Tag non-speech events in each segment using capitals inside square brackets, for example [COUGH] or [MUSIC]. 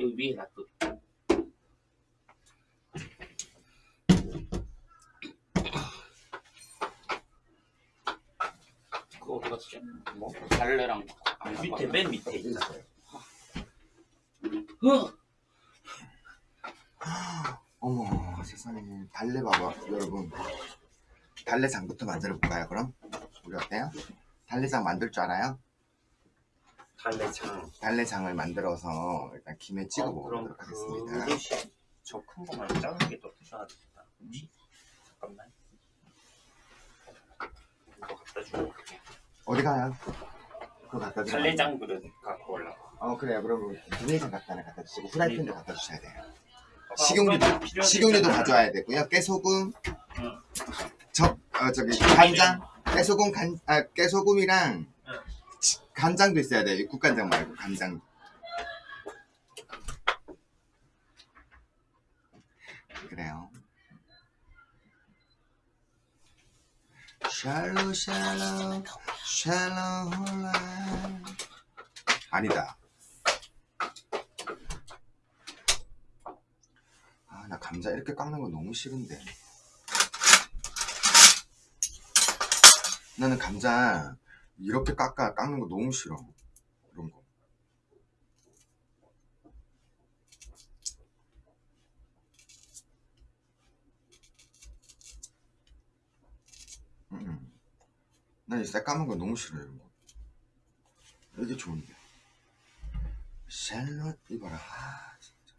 여기 위에 놔둬. 그거 어디 갔지? 뭐? 달래랑 아, 밑에 맨 밑에. 어! 어머 세상에 달래 봐봐 여러분 달래장부터 만들어 볼까요 그럼? 우리 어때요? 달래장 만들 줄 알아요? 달래장. 달래장을 만들어서 일단 김에 찍어 어, 그럼 먹도록 하겠습니다 저큰 거 말고 작은 게더 드셔야겠다. 그치? 잠깐만. 이거 갖다 주고 갈게. 어디 가요? 그거 갖다 주세요 달래장 그릇 갖고 올라가. 어 그래요 그럼 달래장 갖다 갖다 주시고 후라이팬도 갖다 주셔야 돼요 식용유도 식용유도. 가져와야 되고요 깨소금 응. 저, 어, 저기 간장 깨소금 간, 아, 깨소금이랑 응. 치- 간장도 있어야 돼요 국간장 말고 간장. 그래요. 샬로 샬로 샬로 홀라. 아니다. 아 나 감자 이렇게 깎는 거 너무 싫은데. 나는 감자 이렇게 깎아 깎는 거 너무 싫어. 그런 거. 음. 난이 새까만 거 너무 싫어 이런 거. 이게 좋은데. 샬롯 이봐라 아, 진짜.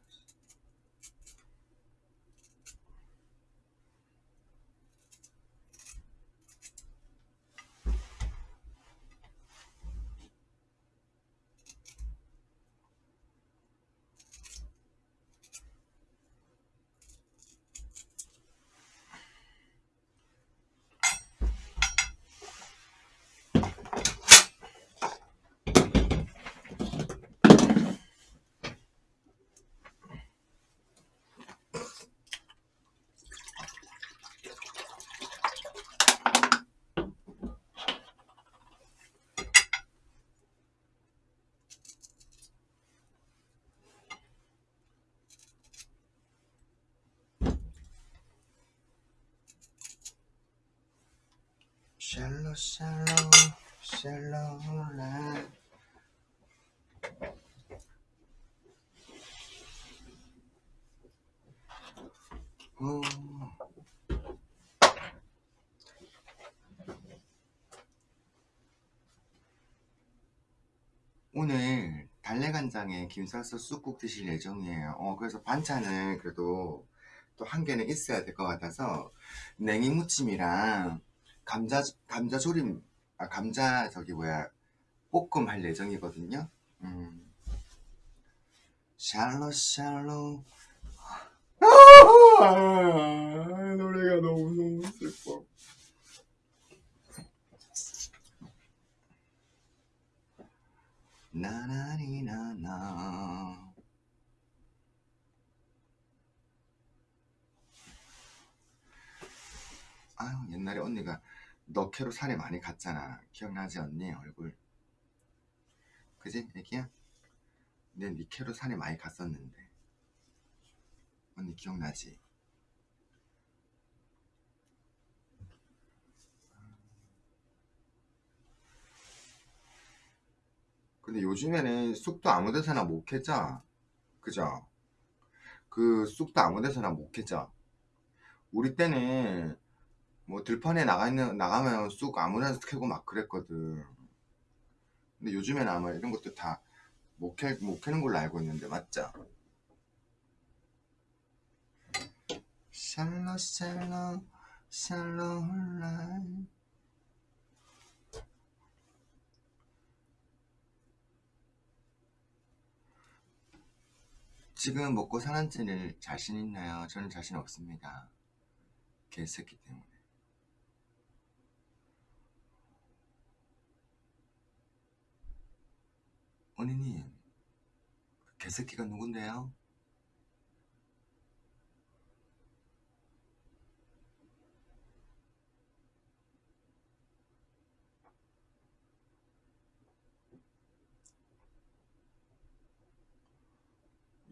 샬로 샬로라 어. 오늘 달래간장에 김 싸서 쑥국 드실 예정이에요. 어, 그래서 반찬을 그래도 또 한 개는 있어야 될 것 같아서 냉이 무침이랑 감자 감자 조림 아 감자 저기 뭐야 볶음 할 예정이거든요. 음. 샬로 샬로 아, 노래가 너무 너무 슬퍼. 나나니나나 아유 옛날에 언니가 너 캐로 살이 많이 갔잖아 기억나지 언니 얼굴 그지 애기야? 내 니 캐로 살이 많이 갔었는데 언니 기억나지? 근데 요즘에는 쑥도 아무 데서나 못 캐죠? 그죠? 그 쑥도 아무 데서나 못 캐죠? 우리 때는 뭐 들판에 나가 있는 나가면 쑥 아무나 캐고 막 그랬거든. 근데 요즘에는 아마 이런 것도 다 못 캐, 못 캐는 걸로 알고 있는데 맞죠? 샬로 샬로 샬로 홀라 지금 먹고 사는지는 자신 있나요? 저는 자신 없습니다. 개새끼 때문에. 언니님, 개새끼가 누군데요?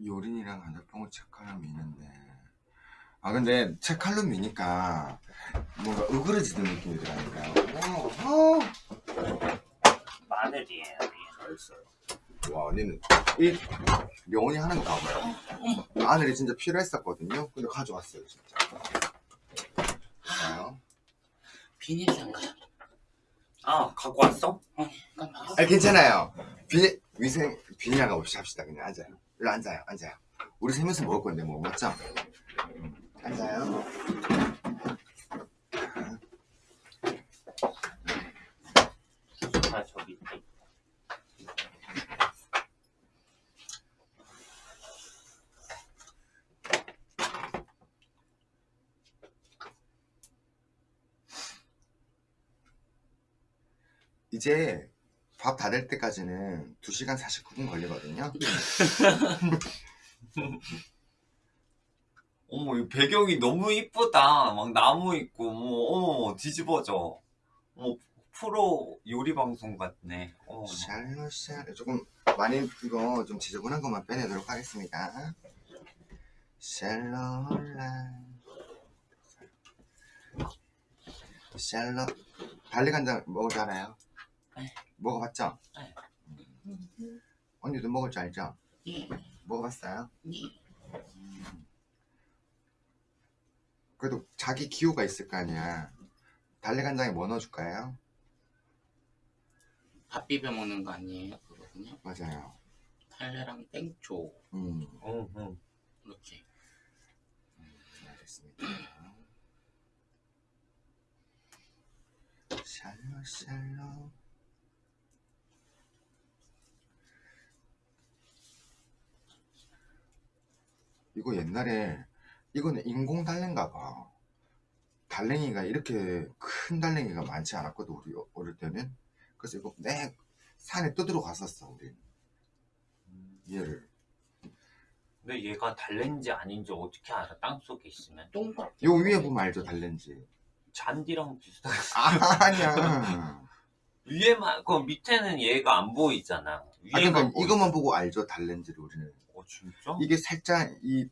요린이랑 간장뽕을 책칼로 미는데 아 근데 책칼로 미니까 뭔가 으그러지는 느낌이 들어니까요 어, 어. 마늘이에요. 와 언니는 이 명언이 하는 거 봐봐요. 마늘이 진짜 필요했었거든요. 근데 가져왔어요 진짜. 봐요 비닐상가. 아 갖고 왔어? 어. 아 괜찮아요. 비 위생 비닐하가 없이 합시다 그냥. 앉아요. 일로 앉아요 앉아요. 우리 세 명이서 먹을 건데 뭐 맞죠? 음, 앉아요 이제 밥 다 될 때까지는 2시간 49분 걸리거든요. [LAUGHS] 어머 이 배경이 너무 이쁘다. 막 나무 있고 어머 어머 뒤집어져. 어머 프로 요리 방송 같네. 샬롯샬 조금 많이 이거 좀 지저분한 것만 빼내도록 하겠습니다. 샬롯라. 샬롯. 달리간장 알아요? 네. 먹어봤죠? 네. 음. 언니도 먹을 줄 알죠? 예. 먹어봤어요? 예. 그래도 자기 기호가 있을 거 아니야 달래간장에 뭐 넣어줄까요? 밥 비벼 먹는 거 아니에요? 그거군요. 맞아요 달래랑 땡초 음 응, 응. 이렇게. 알겠습니다 샬롯 샬롯 이거 옛날에 이거는 인공 달래인가 봐. 달랭이가 이렇게 큰 달랭이가 많지 않았거든 우리 어- 어릴 때는. 그래서 이거 내 산에 떠들어 갔었어 우리 얘를. 근데 얘가 달랜지 아닌지 어떻게 알아? 땅 속에 있으면? 동그랗. 요 위에 보면 알죠 달랜지. 잔디랑 비슷하게 아니야 [LAUGHS] 위에만 그 밑에는 얘가 안 보이잖아. 아 위에만 그러니까 보이. 이것만 보고 알죠 달랜지를 우리는 어 진짜? 이게 살짝 이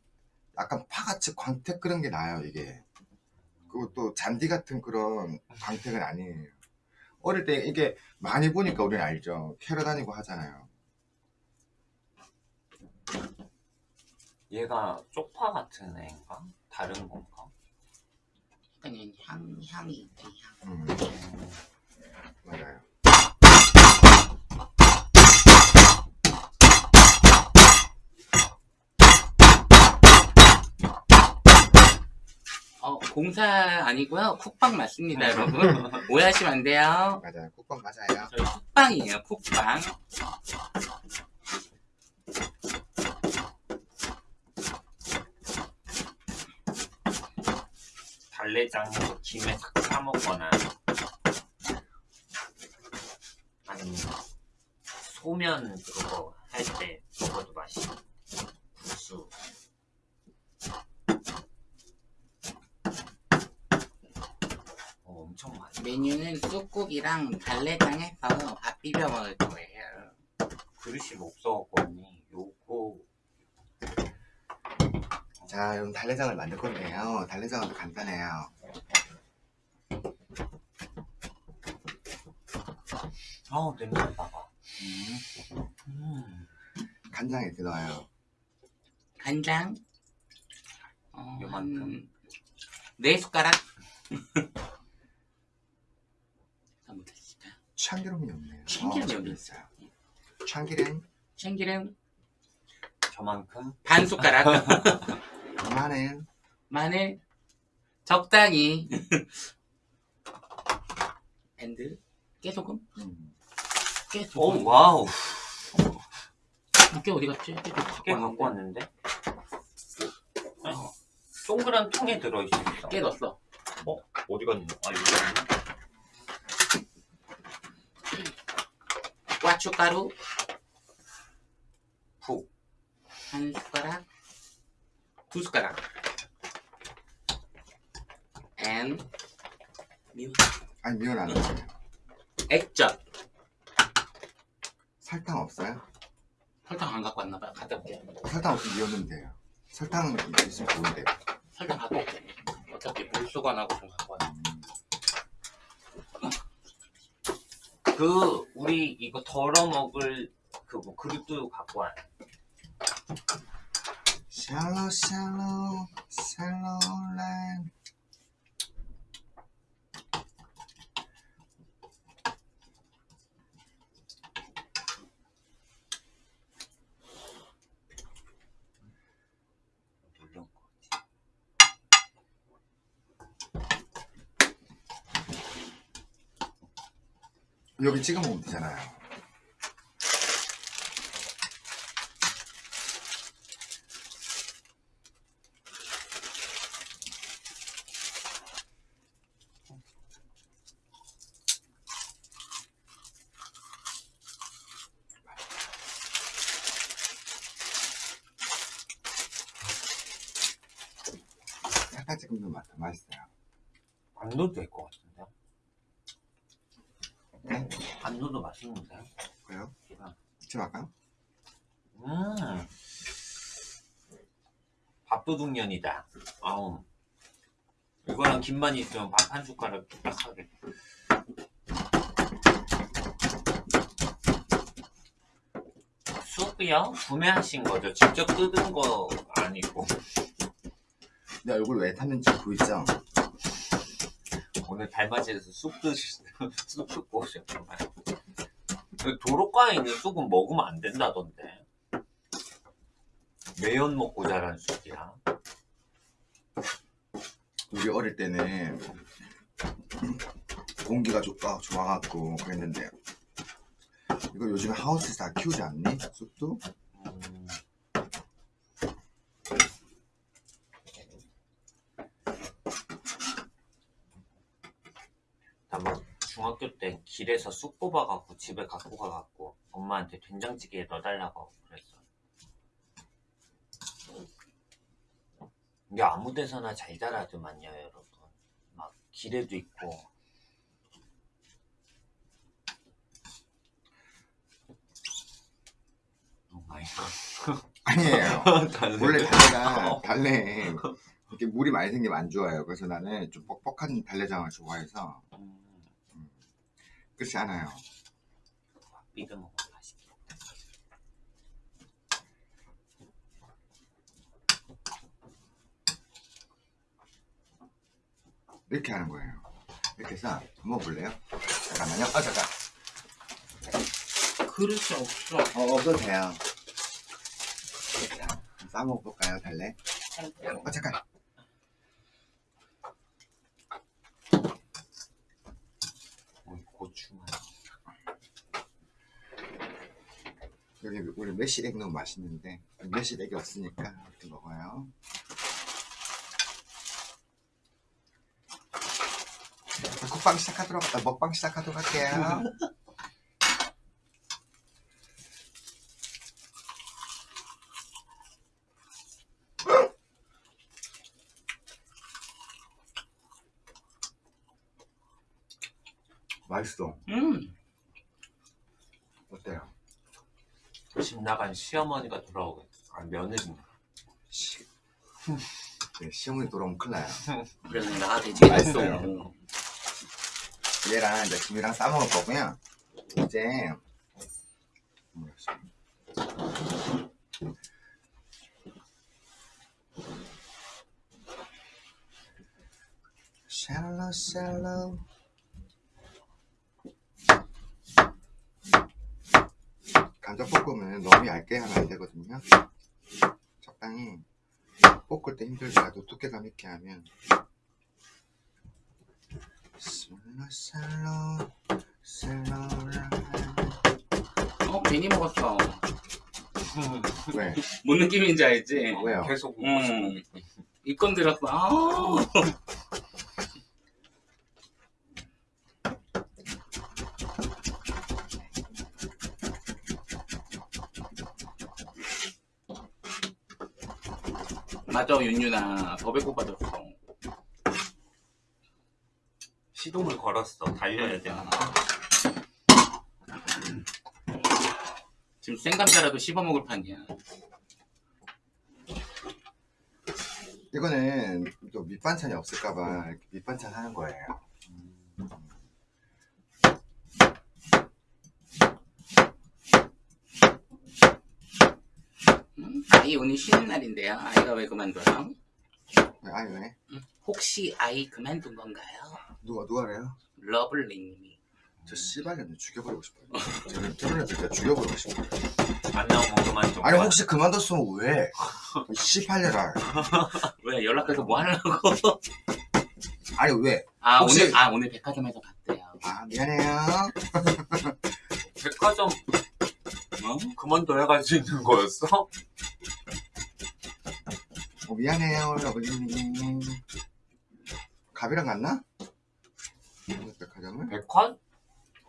약간 파같이 광택 그런 게 나요 이게 그것도 잔디 같은 그런 광택은 아니에요 어릴 때 이게 많이 보니까 우리는 알죠 캐러 다니고 하잖아요 얘가 쪽파 같은 애인가? 다른 건가? 그냥 향 향이 있지 향. 음, 맞아요 어 공사 아니고요. 쿡방 맞습니다, 여러분. [LAUGHS] 오해하시면 안 돼요. 맞아요 국밥 맞아요 저희 쿡방이에요, 쿡방. 달래장에서 김에 싹 싸먹거나 아니면 소면 그거 할 때 먹어도 맛있어. 국수. 어, 엄청 많이. 메뉴는 쑥국이랑 달래장 해서 밥 비벼 먹을 거예요. 그릇이 없어갖고니 요거 자 그럼 달래장을 만들 건데요 달래장은 간단해요 아 냄새 봐봐. 음. 간장 이렇게 넣어요 간장. 어, 요만큼. 한... 네 숟가락. [LAUGHS] 참기름이 없네요 참기름이 어, 없네. 있어요 참기름 참기름 저만큼 반 숟가락. [LAUGHS] 마늘 마늘 적당히. [LAUGHS] and 깨소금? 음. 깨소금. 오 wow 깨 어디 갔지? 깨깨 갖고 왔는데 어, 동그란 통에 들어있어 깨 넣었어. 어디 갔니? 아 여기 있네 고춧가루 푹한 숟가락, 두 숟가락. and 미원. 아니 미원 안 넣어요 액젓 설탕 없어요? 설탕 안 갖고 왔나 봐요. 갖다 올게요. 설탕 없으면 이었는면 돼요. 설탕 있으면 좋은데. 설탕 갖고 올게. 어차피 물 수건하고 좀 갖고 와. 그 우리 이거 덜어 먹을 그 뭐 그릇도 갖고 와요. 샬로 샬로 샬로 란. 여기 찍어 먹으면 되잖아요. 약간 조금 더 맛, 맛있어요. 안 넣어도 될 것 같은데. 네? 안 넣어도 맛있는데. 그래요? 기가. 지금 할까요? 음. 밥도둑년이다. 아우. 이거랑 김만 있으면 밥 한 숟가락 딱 하게. 쑥이요? 구매하신 거죠? 직접 뜯은 거 아니고. 내 얼굴 왜 탔는지 보이죠? 오늘 달맞이에서 쑥 드시, [LAUGHS] 쑥 뜯고 오셨구만. 그 도로가에 있는 쑥은 먹으면 안 된다던데. 매연 먹고 자란 쑥이야. 우리 어릴 때는 공기가 좋아, 좋아갖고 그랬는데 이거 요즘에 하우스에서 다 키우지 않니? 쑥도? 음. 나막 중학교 때 길에서 쑥 뽑아갖고 집에 갖고 가갖고 엄마한테 된장찌개에 넣어달라고 그랬어. 이게 아무 데서나 잘 자라더만요, 여러분. 막 길에도 있고. [LAUGHS] 아니에요. 달래. 원래 달래가 [LAUGHS] 달래 이렇게 물이 많이 생기면 안 좋아요. 그래서 나는 좀 뻑뻑한 달래장을 좋아해서 음, 그렇지 않아요. 삐드 먹으면 맛있겠다. 이렇게 하는 거예요. 이렇게 해서 먹어볼래요? 잠깐만요. 아 잠깐. 그릇이 없어. 어 없어도 돼요. 자, 싸 먹어볼까요 달래? 아 잠깐. 어, 고추만. 여기 우리 매실액 너무 맛있는데 매실액이 없으니까 이렇게 먹어요. 자, 국방 시작하도록 아, 먹방 시작하도록 할게요. [LAUGHS] 맛있어. 음. 어때요? 집 나간 시어머니가 돌아오겠어. 아, 며느리인가. 시... 네, 시어머니 돌아오면 큰일 나요. 그래서 돼지게 됐어. 맛있어요. 얘랑 이제 김이랑 싸먹을 거고요. 이제? 샬로 샬로 감자볶음은 너무 얇게 하면 안 되거든요. 적당히 볶을 때 힘들더라도 두께감 있게 하면 어, 괜히 먹었어. [LAUGHS] 왜? 뭔 느낌인지 알지? 왜요? 계속 음. 입건 들었어. 아우. 맞아, 윤유나. 더 배고파졌어. 시동을 걸었어. 달려야 돼. 지금 생감자라도 씹어먹을 판이야. 이거는 또 밑반찬이 없을까봐 이렇게 밑반찬 하는 거예요. 음, 아이 오늘 쉬는 날인데요. 아이가 왜 그만둬요? 왜, 아니 왜? 혹시 아이 그만둔 건가요? 누가 누가래요? 러블리님이. 저 씨발년을 죽여버리고 싶어요. 저는 결혼했을 때 죽여버리고 싶어요. 안 나오면 그만 좀. 아니 혹시 그만뒀으면 왜? 이 씨발년아. [LAUGHS] 왜 연락해서 뭐 하려고? 아니 왜? 아 혹시- 오늘 아 오늘 백화점에서 봤대요. 아 미안해요. [LAUGHS] 백화점 어? 그만둬야 갈수 있는 거였어? 어, 미안해요 러블리님. 갑이랑 갔나? 백화점을? 백화?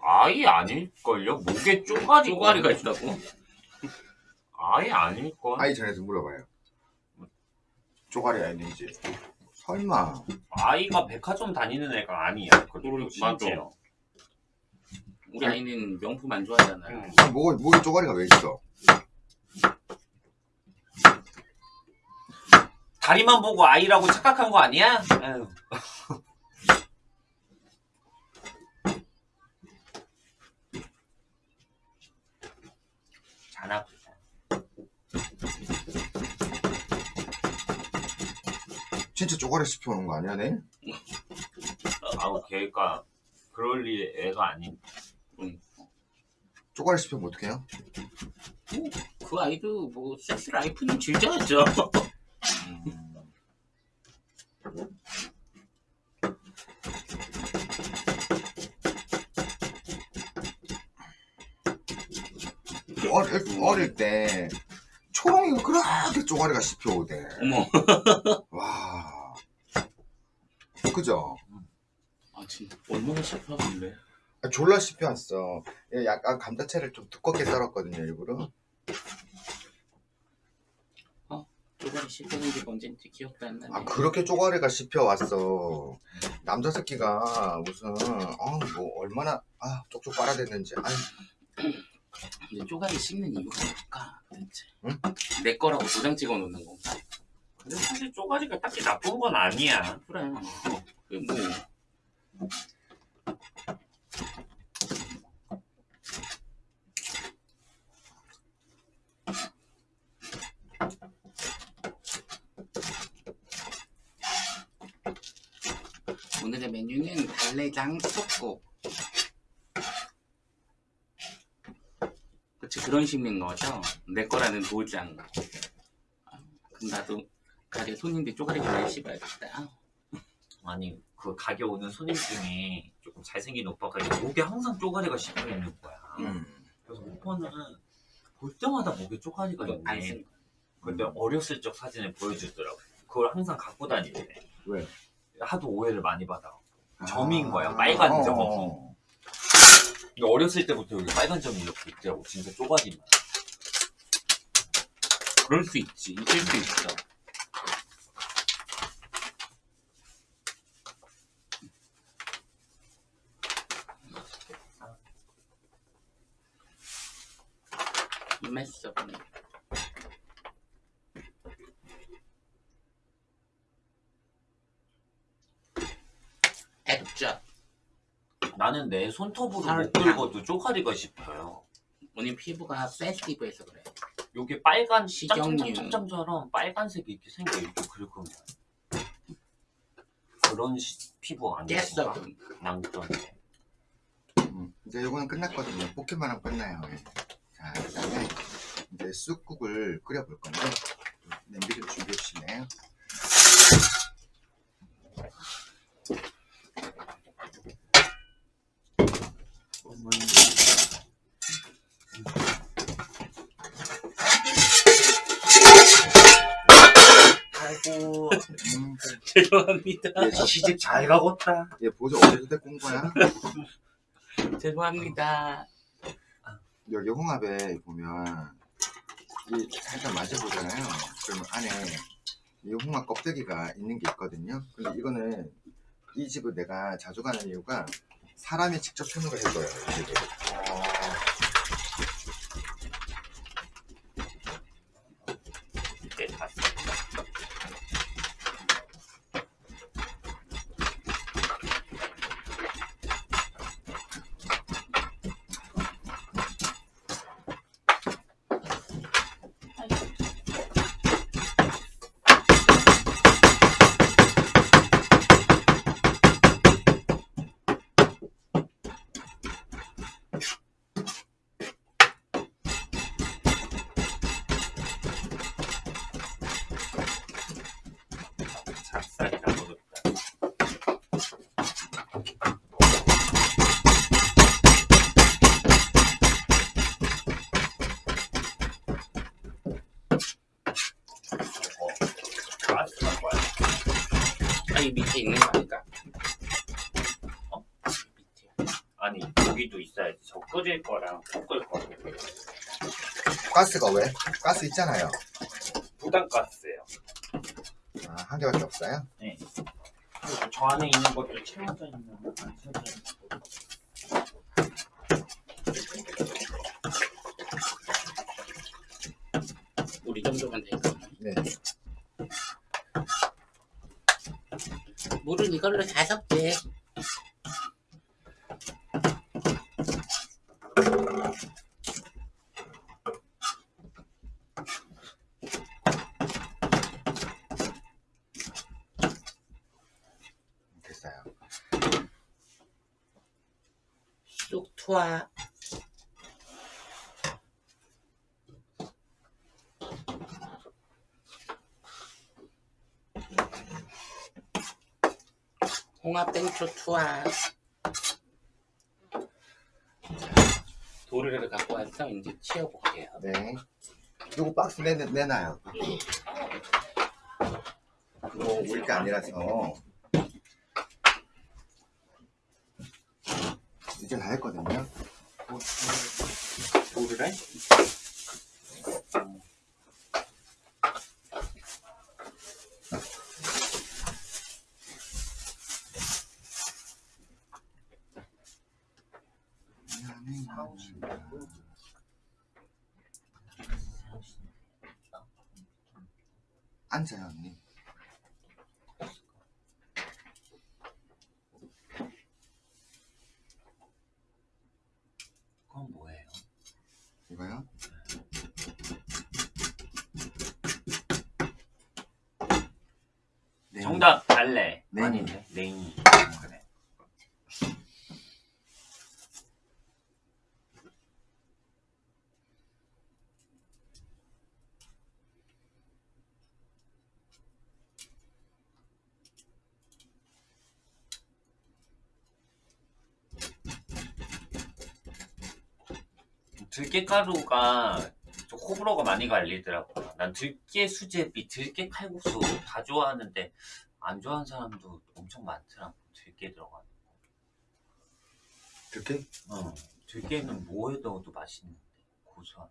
아예 아닐걸요? 목에 쪼가리 쪼가리가 있다고? 아예 아닐걸? 아이 전에서 물어봐요. 쪼가리가 있는지. 설마. 아이가 백화점 다니는 애가 아니야. 맞아. 심지어. 우리 아이는 명품 안 좋아하잖아요. 응. 아, 목에, 목에 쪼가리가 왜 있어? 다리만 보고 아이라고 착각한 거 아니야? [LAUGHS] 에휴. 자나 진짜 쪼가리 씹혀오는 거 아니야, 내? 아우 걔가 그럴 리 애가 아닌 쪼가리 씹히면 어떡해요? 그 아이도 뭐 섹스 라이프는 즐겨야죠. 음, 어릴, 어릴 때 초롱이가 그렇게 쪼가리가 씹혀오대. 어머. [LAUGHS] 와. 그죠? 아 진짜 얼마나 씹혔는데. 아, 졸라 씹혀왔어. 얘 약간 감자채를 좀 두껍게 썰었거든요, 일부러. 쪼가리 씹히는 게 언젠지 기억도 안 나네. 아, 그렇게 쪼가리가 씹혀 왔어. 남자 새끼가 무슨, 어, 뭐, 얼마나, 아, 쪽쪽 빨아댔는지. 아니, 근데 쪼가리 씹는 이유가 뭘까? 응? 내 거라고 도장 찍어 놓는 건가? 근데 사실 쪼가리가 딱히 나쁜 건 아니야 그래. 그 뭐. 오늘의 메뉴는 달래장 쑥국. 그치 그런 식인 거죠? 내 거라는 도장. 아, 그럼 나도 가게 손님들 쪼가리 좀 씹어야겠다. 아니 그 가게 오는 손님 중에 조금 잘생긴 오빠가 목에 항상 쪼가리가 씹혀 있는 거야 음. 그래서 오빠는 볼 때마다 목에 쪼가리가 있네. 근데 어렸을 적 사진을 보여주더라고 그걸 항상 갖고 다니래 왜? 하도 오해를 많이 받아 아. 점인 거야, 빨간 점. 어. 근데 어렸을 때부터 여기 빨간 점이 이렇게 있더라고 진짜 쪼가리만 그럴 수 있지. 있을 수 있어. 그냥. 액젓. 나는 내 손톱으로 못. 긁어도 쪼가리가 씹혀요 오늘 피부가 센시티브해서 그래. 여기 빨간. 짬짬짬짬처럼 빨간색이 이렇게 생겨 이렇게 긁으면 그런 시- 피부 아니야. 그럼. 난 그런데 음, 이제 이거는 끝났거든요. 하면 끝나요. 예. 자, 그 다음에 이제 쑥국을 끓여볼 건데, 냄비 좀 준비해 주실래요? 아이고 음, 죄송합니다. 얘, 저, 시집 잘 가겠다 얘 보조 데리고 온 거야? [LAUGHS] 죄송합니다. 여기 홍합에 보면, 이 살짝 만져보잖아요. 그러면 안에 이 홍합 껍데기가 있는 게 있거든요. 근데 이거는 이 집을 내가 자주 가는 이유가 사람이 직접 손으로 해줘요. 이 집을. 가스가 왜? 가스 있잖아요. 부담가스예요 아, 한 개밖에 없어요? 그리고 저 안에 있는 것도 채워져 있는 거안 채워져 있는 거 우리 정도면 될까? 네. 물은 이걸로 다섯 개. 됐어요. 쑥 투하. 홍합 땡초 투하. 도르래를 갖고 와서 이제 치워볼게요. 네. 요거 박스 내, 내놔요. 이거 우리 게 아니라서. 이제 다 했거든요. 도르래? 앉아요, 언니. 그건 뭐예요? 이거요? 네. 정답 달래 네. 아닌데 냉이 그래 들깨가루가 좀 호불호가 많이 갈리더라고요. 난 들깨 수제비, 들깨 칼국수 다 좋아하는데 안 좋아하는 사람도 엄청 많더라고. 들깨 들어가는 거. 이렇게? 어, 들깨는 뭐에 넣어도 맛있는데 고소한.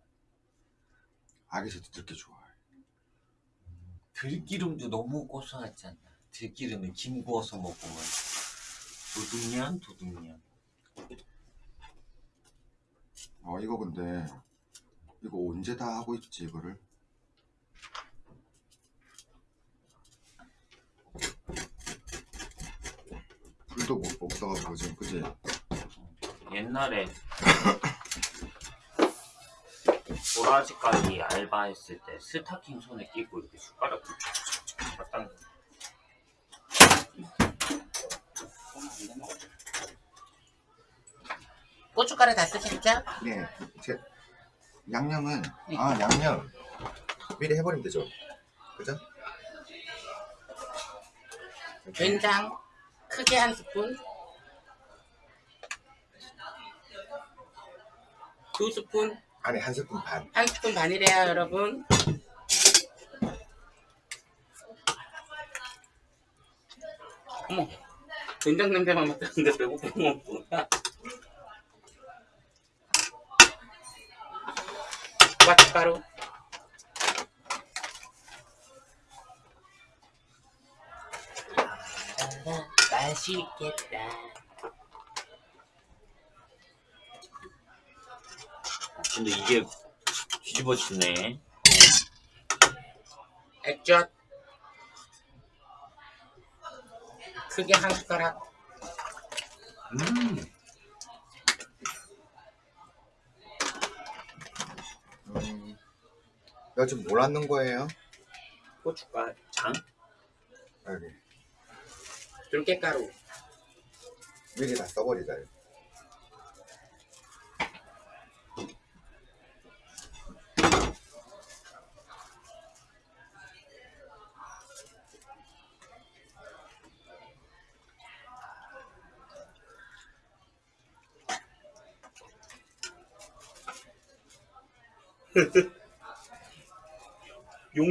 아기새도 들게 좋아해. 들기름도 너무 고소하지 않나? 들기름에 김 구워서 먹으면 도둑년 도둑년. 어, 이거 근데, 이거 언제 다 하고 있지, 이거를? 불도 못 없어가지고 지금, 그지? 옛날에 도라지까지 알바했을 때 스타킹 손에 끼고 이렇게 숟가락 딱 고춧가루 다 쓰셨죠? 네. 제, 양념은, 아, 양념. 미리 해버리면 되죠. 그죠? 이렇게. 된장 크게 한 스푼. 두 스푼, 안에 한 스푼 반. 한 스푼 반이래요, 여러분. 어머, 된장 냄새만 맡았는데 배고픈 건 뭐야? 고춧가루. 아, 맛있겠다. 근데 이게 뒤집어지네. 액젓 크게 한 숟가락 음, 음, 이거 지금 뭘 넣는 거예요? 고춧가루 장? 여기. 들깨가루 미리 다 써버리자. 이거.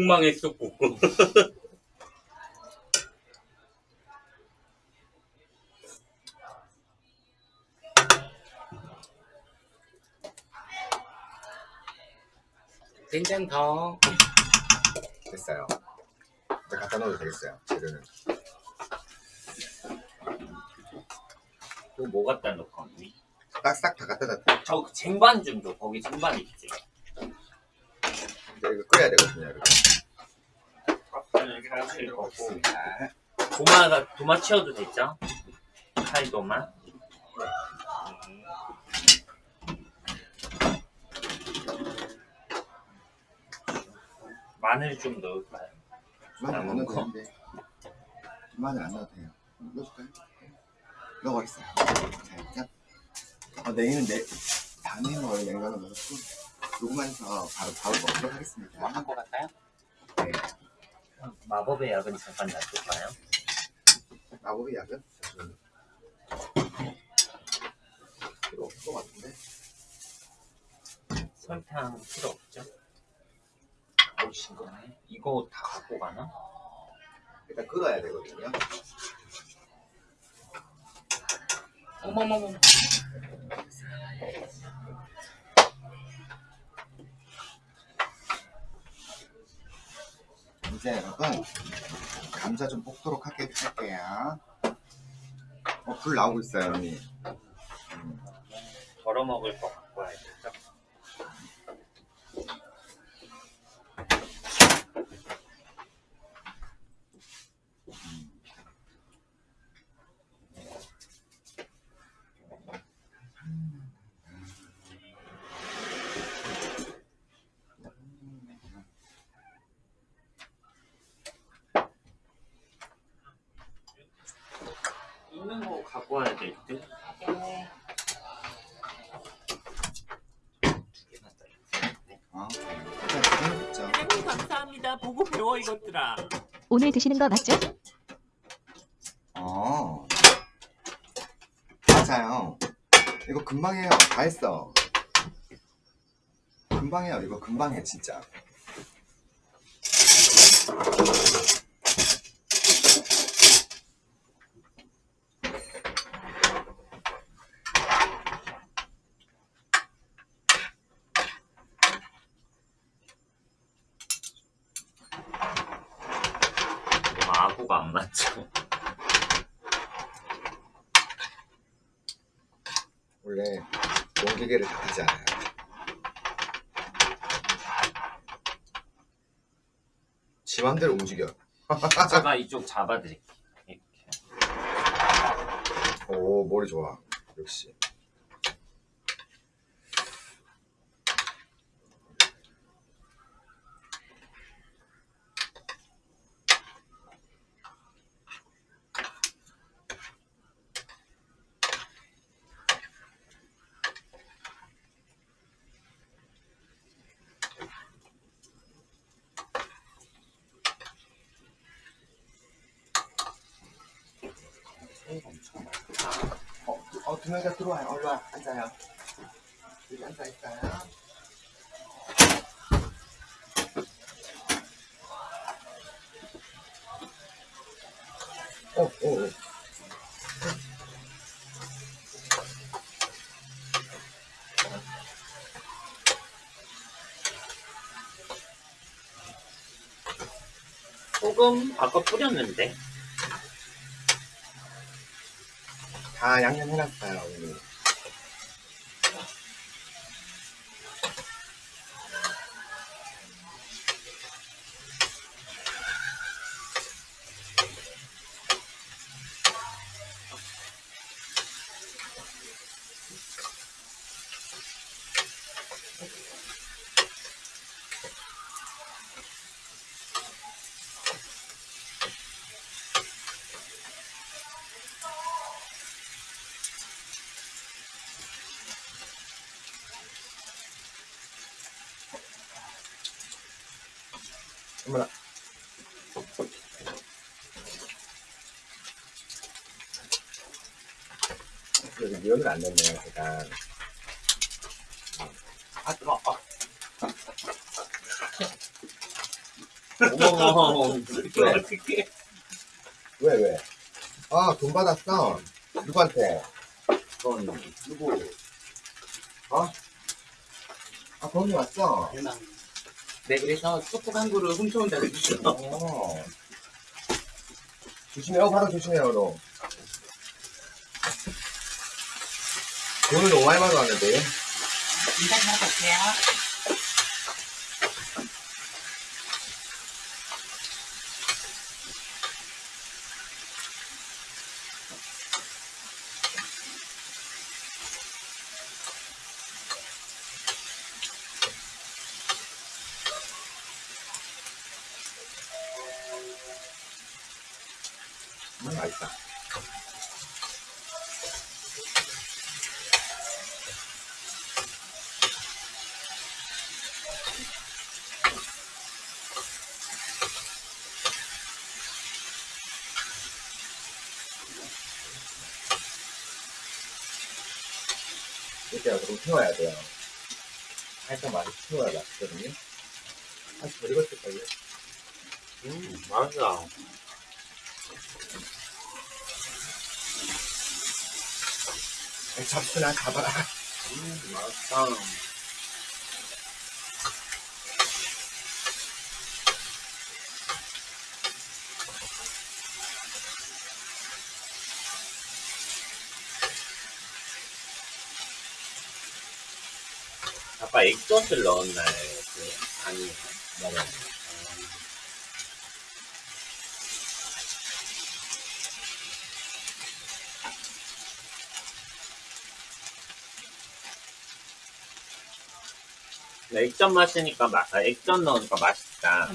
폭망했었고. 된장 [LAUGHS] 더. 됐어요. 이제 갖다 넣어도 되겠어요. 재료는. 또 뭐 갖다 넣고 딱싹 다 갖다 놨다. 저 쟁반 좀 줘. 거기 쟁반 있지. 끓여야 되거든요. 이렇게. 도마가 도마 치워도 되죠? 칼 도마. 마늘 좀 넣을까요? 마늘 안 넣어도 넣고. 되는데. 마늘 안 넣어도 돼요. 넣어줄까요? 넣어버렸어요. 살짝. 어, 내일은 내, 다음에는 원래 냉장고 넣었고, 해서 바로 바로 먹도록 하겠습니다. 뭐한 거 같아요? 네. 마법의 약은 잠깐 놔둘까요? 마법의 약은? 필요 없을 것 같은데. 설탕 필요 없죠? 어우 싱거네. 이거 다 갖고 가나? 일단 끓어야 되거든요. 어머머머. 이제 여러분, 감자 좀 볶도록 하게 할게요. 어, 불 나오고 있어요, 언니. 덜어 먹을 거 갖고 와야겠죠? 있는 거 갖고 와야 될 듯? 두 개만 더 어, 일단 지금 먹자. 아이고 감사합니다. 보고 배워 이것들아. 오늘 드시는 거 맞죠? 어. 맞아요. 이거 금방 해요. 다 했어. 금방 해요. 이거 금방 해, 진짜. 아구가 안 맞죠? 원래 농기계를 탓하지 않아요. 지 맘대로 움직여. [LAUGHS] 제가 이쪽 잡아드릴게요. 이렇게. 오, 머리 좋아. 역시. 어, 어, 두 명 다 들어와요. 얼른 와, 앉아요. 여기 앉아 있어요. 어, 어, 어. 소금 아까 뿌렸는데. 다 양념 해놨어요, 여기 면을 안 넣네요, 제가. 아, 뜨거 워 어머 왜? 어떻게 왜, 왜? 아, 돈 받았어. 누구한테? 그건 누구? 어? 아, 돈이 왔어. 대박. 네, 그래서 쑥국 한 그릇 훔쳐온다 그랬어. 어. 조심해요, 바로 조심해요, 너. 너무 많이 받아왔는데. 인사 잘 갈게요. 음, 맛있다. 태워야 돼요. 살짝 많이 태워야 맛있거든요. 다시 덜 익었을 걸요? 음, 맛있어. 잡수나 가봐라. 음, 맛있다. 액젓을 넣었나요? 그? 아니요. 맞아. 액젓 마시니까 맛, 아, 액젓 넣으니까 맛있다.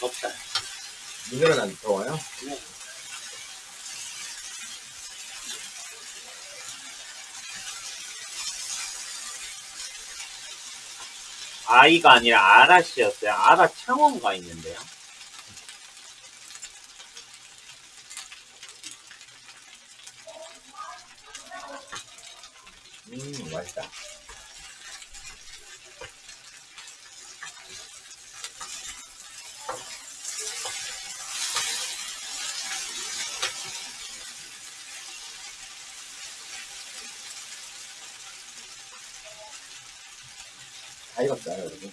덥다. 민들은 안 더워요? 아이가 아니라 아라씨였어요. 아라 창원가 있는데요. 음, 맛있다. 다 익었어요, 여러분.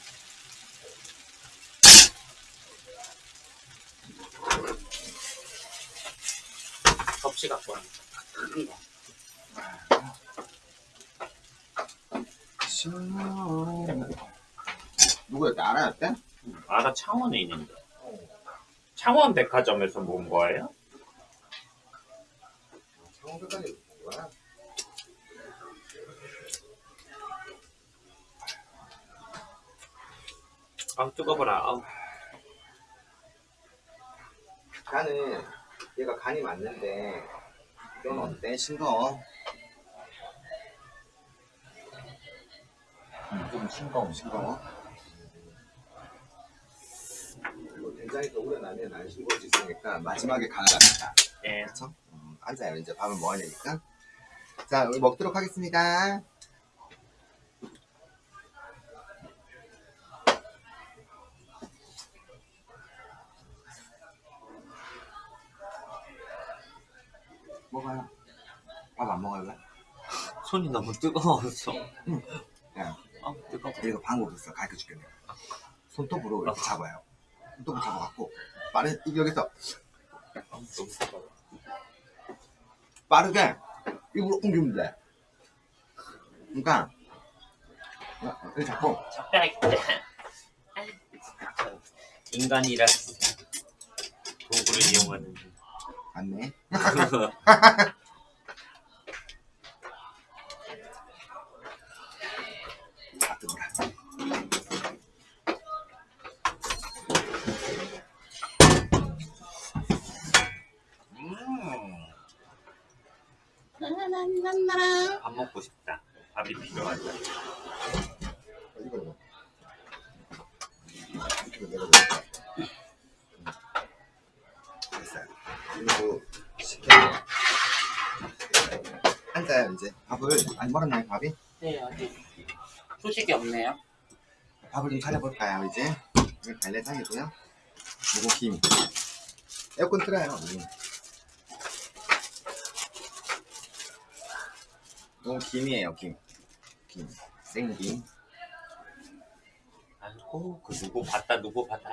접시 갖고 거. 누구였대? 알아였대? 아라 창원에 있는데. 창원 백화점에서 본 거예요? 창원까지 뭐야? 아 뜨거워라. 아우. 간은 얘가 간이 맞는데 이건 어때? 싱거워? 음, 좀 싱거워 싱거워 그리고 된장이 더 우려나면 안 싱거울 수 있으니까 마지막에 간을 합니다 예. 그렇죠? 음, 앉아요 이제 밥을 먹어야 되니까 자 우리 먹도록 하겠습니다 먹어요 밥 안 먹을래? 손이 너무 뜨거워서. 이거 방법 있어 가르쳐 줄게 내가. 손톱으로 이렇게 잡아요. 손톱을 잡아갖고 빠른 이- 여기서. 빠르게 입으로 옮기면 돼. 그러니까 이렇게 잡고. 적당히. 인간이라 도구를 이용하는데. 맞네 [LAUGHS] [LAUGHS] 아 뜨거라 이거 이거. 이거 내가 먹을게. 됐어요. 그리고 시켜. 앉아요 이제. 밥을 안 멀었나요 밥이? 네 어디 소식이 없네요. 밥을 좀 차려볼까요 이제? 갈래장이고요. 요거 김. 에어컨 틀어요. 음. 요거 김이에요 김. 김. 생김. 아이고 그 누구 봤다 누구 봤다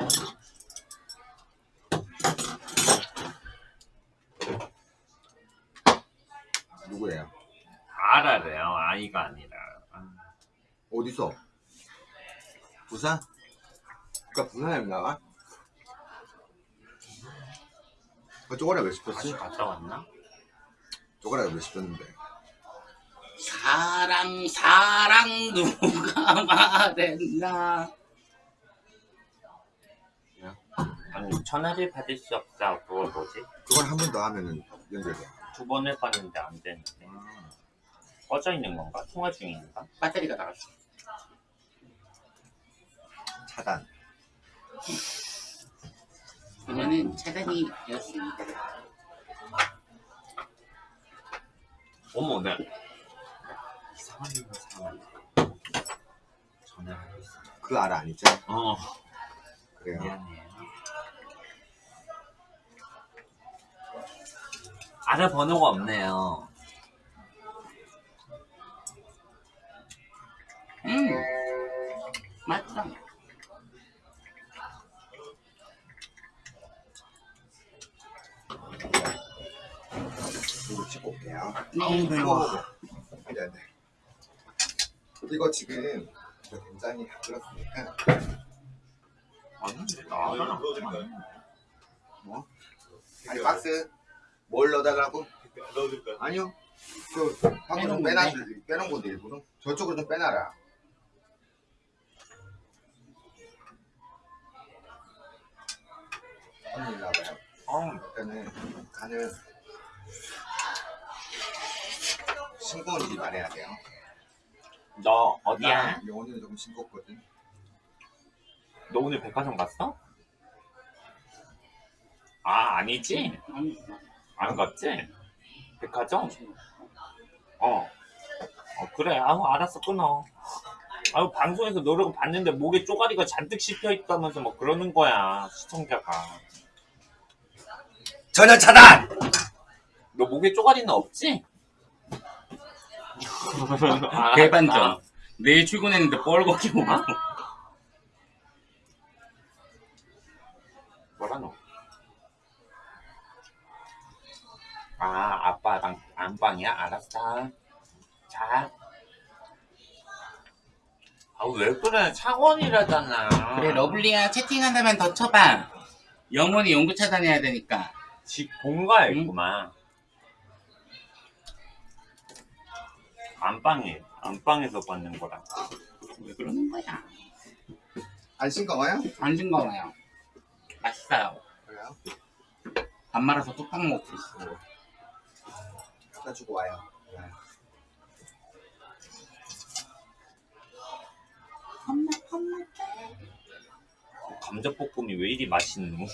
누구예요? 알아래요 아이가 아니라 아, 어디서? 부산? 그니까 부산에 나가? 그 쪼가리가 왜 씹혔지? 갔다 왔나? 쪼가리가 왜 씹혔는데? 사랑 사랑 누가 [LAUGHS] 말했나? 아니 전화를 받을 수 없다 그걸 뭐지? 그걸 한 번 더 하면은 연결돼. 두 번을 봤는데 안 되는데 꺼져 있는 건가? 통화 중인가? 배터리가 나갔어. 차단. 그거는 차단이 되었습니다. 어머 나 이상한 일을 사람 전화를 하고 있어 그 알아 아니죠? 어 그래요. 미안해요 알아 번호가 없네요 음 맞다. 이거 찍고 올게요. 네. 안돼. 이거 지금 이거 굉장히 다 들었으니까 아니 나 뭐? 아니 박스 뭘 넣어달라고? 아니요. 그 방금 좀 빼놔? 빼놓은 건데 일부러 저쪽으로 좀 빼놔라. 언니 와봐요. 어, 일단은 간을 싱거운지 말해야 돼요. 너 어디야? 나 영혼이는 조금 싱겁거든. 너 오늘 백화점 갔어? 아 아니지? 아니, 안 갔지? 백화점? 어. 어 그래 아우 알았어 끊어 아우 방송에서 노래가 봤는데 목에 쪼가리가 잔뜩 씹혀 있다면서 뭐 그러는 거야 시청자가 전혀 차단. 너 목에 쪼가리는 없지? 아, 대반전. 아, 내일 출근했는데 뻘겋게 오고. 뭐라 너? 아 아빠랑 안방이야? 알았어 자 아왜 그래 창원이라잖아 그래 러블리야 채팅한다면 더 쳐봐. 영원히 연구 차단해야 되니까. 집 본가에 있구만. 안방에, 안방에서 받는 거라. 왜 그러는 거야? 안 싱거워요? 안 싱거워요. 맛있어요. 그래요? 밥 말아서 뚝딱 먹고 있어. 갖다 주고 와요. 네. 엄마 엄마 감자볶음이 왜 이리 맛있노?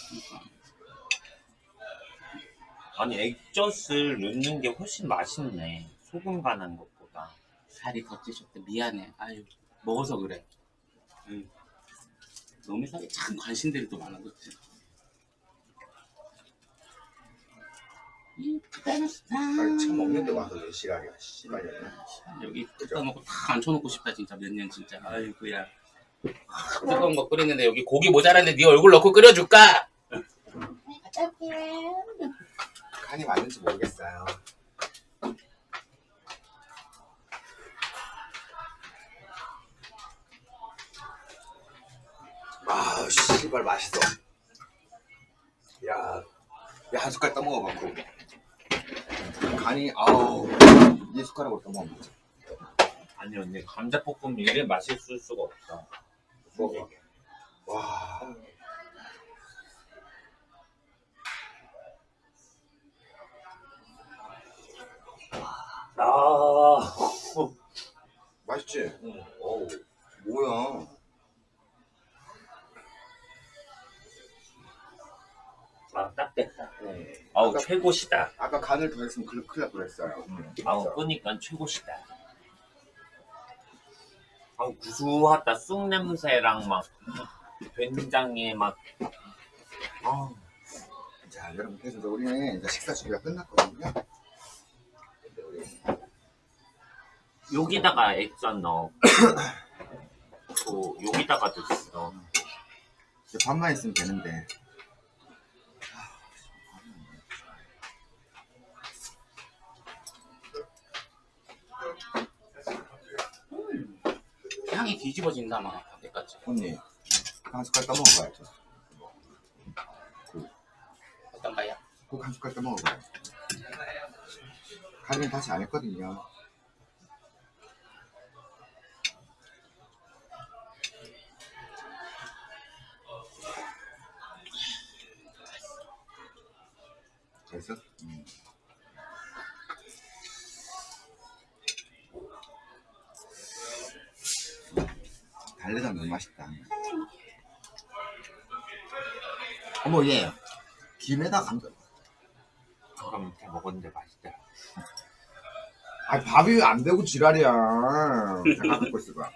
아니, 액젓을 넣는 게 훨씬 맛있네. 소금 간한 것보 다. 살이 더 찌셨대. 미안해. 아유 먹어서 그래. 응. 너무 살이 참 관심들이 또 많아 그치? 이쁘다 아니 참 먹는데 와서 왜 시랄이야 씨발이야. 여기 뜯다 놓고 다 앉혀놓고 싶다 진짜 몇 년 진짜 아이고야 [LAUGHS] 뜨거운 거 끓이는데 여기 고기 모자란데 네 얼굴 넣고 끓여줄까? 간이 맞는지 모르겠어요. 아, 씨발 맛있어. 야, 야, 한 숟갈 떠먹어갖고. 간이, 아우, 이 숟가락으로 떠먹으면 돼. 아니, 언니, 감자볶음이 이래 맛있을 수가 없어. 먹어. 와. 아, 맛있지? 응. 어우. 뭐야? 아, 딱 됐다. 아우, 아까- 최고시다. 아까 간을 더 했으면 큰일 날 뻔했어요. 아우, 끄니까 최고시다. 아우, 구수하다. 쑥 냄새랑 막, 된장에 막, 아, 자, 여러분 그래서 우리는 이제 식사 준비가 끝났거든요. 여기다가 액젓 넣어. [COUGHS] 또, 여기다가도 있어. 이제 밥만 있으면 되는데. 향이 뒤집어진다 막 밖에까지. 언니 한 숟갈 떠먹어봐야죠. 어떤가요? 꼭한 숟갈 떠먹어봐요. 간은 다시 안 했거든요. 됐어? 음. 달래장 너무 맛있다. 어머 얘 김에다 감자. 그럼 이렇게 먹었는데 맛있다. 아 밥이 안 되고 지랄이야. 내가 갖고 있을 거야.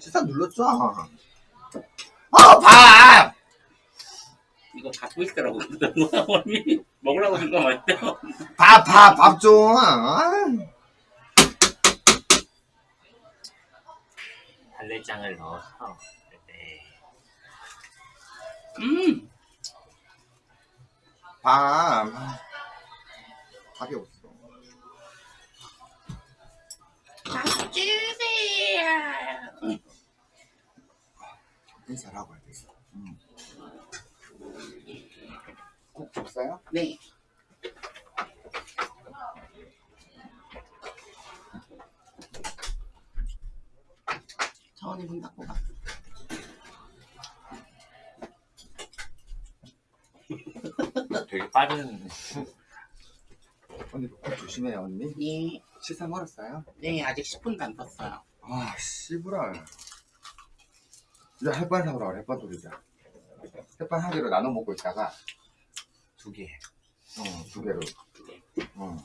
식사 눌렀죠? 아 밥! 이거 갖고 있더라고. [LAUGHS] 먹으라고 준거 맞죠? 밥, 밥, 밥 좀. 달래장을 넣어서. 네. 음. 밥. 밥이 없어. 주세요. 인사라고 해야 되겠어. 음. 국 줬어요? 네. 천원이 문 닫고 가. 되게 빠른. 언니 국 조심해요 언니. 네. 식사 멀었어요? 네, 아직 10분도 안 떴어요. 아 씨부랄. 이제 햇반 사오라 그래 햇반 돌리자. 햇반 한 개로 나눠 먹고 있다가 두 개. 어, 두 개로. 어.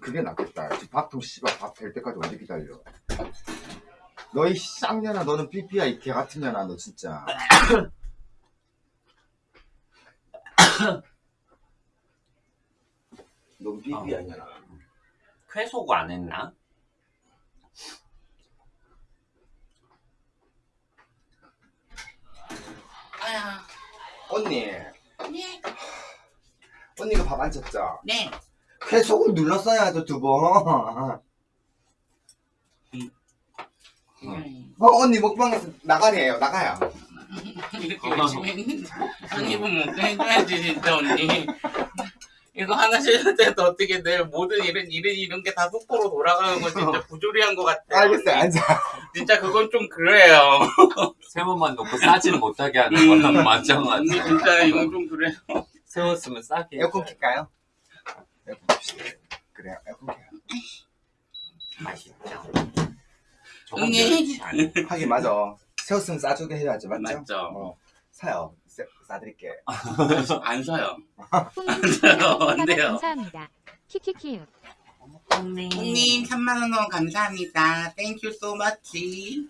그게 낫겠다. 지금 밥통 씨발 밥 될 때까지 언제 기다려. 너희 쌍년아 너는 삐삐야 이 개 같은 년아 너 진짜. [COUGHS] 넌 삐삐야 이 년아. 회속 안 했나? 아야. 언니, 네. 언니가 밥 안 쳤죠? 네. 계속을 눌렀어야죠 두 번. [LAUGHS] 음. 어 언니 먹방에서 나가래요 나가요. 이렇게 열심히 했는데 한 입은 먹게 해줘야지 진짜 언니 이거 하나 쉴 때도 어떻게 내 모든 일은 일은 이런 게 다 속보로 돌아가는 거 진짜 부조리한 것 같아요 알겠어요. 앉아. 진짜 그건 좀 그래요 세모만 놓고 싸지는 못하게 하는 음, 거랑 언니 마찬가지. 진짜 이건 좀 그래요 세웠으면 싸게. 에어컨 킬까요? 에어컨 킵시다. 그래요 에어컨 켜요. 맛있죠. 언니. 멸치 아니야. 하긴 맞아. 세웠으면 싸주게 해야지 맞죠? 맞죠 어, 사요. 싸, 싸드릴게. [LAUGHS] 안 사요 안 돼요. 감사합니다. 키키키우. 형님 3만원 원 감사합니다 땡큐 so much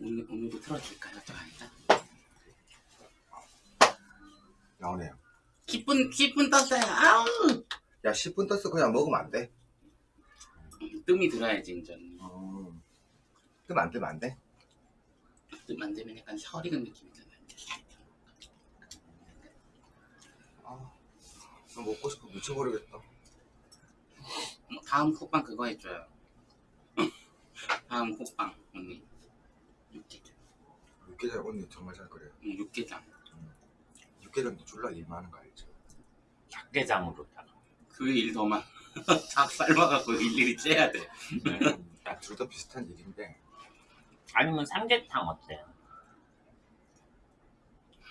오늘, 오늘도 틀어줄까요? 저 아니다. 나오네요. 10분, 10분 떴어요. 아우! 야 10분 떴어 그냥 먹으면 안 돼. 뜸이 들어야지, 이제. 음. 뜨면 안 뜨면 안 돼. 뜸안 되면 약간 설 익은 느낌이잖아요. 아, 나 먹고 싶어 미쳐버리겠다. 뭐 다음 쿡방 그거 해줘요. [LAUGHS] 다음 쿡방, 언니. 육개장. 육개장 언니 정말 잘 끓여요. 응, 육개장. 육개장도 졸라 일 많은 거 알죠? 닭게장으로다가. 그일더 많아. [LAUGHS] 닭 삶아갖고 일일이 째야 돼. 둘 다 비슷한 일인데 아니면 삼계탕 어때요?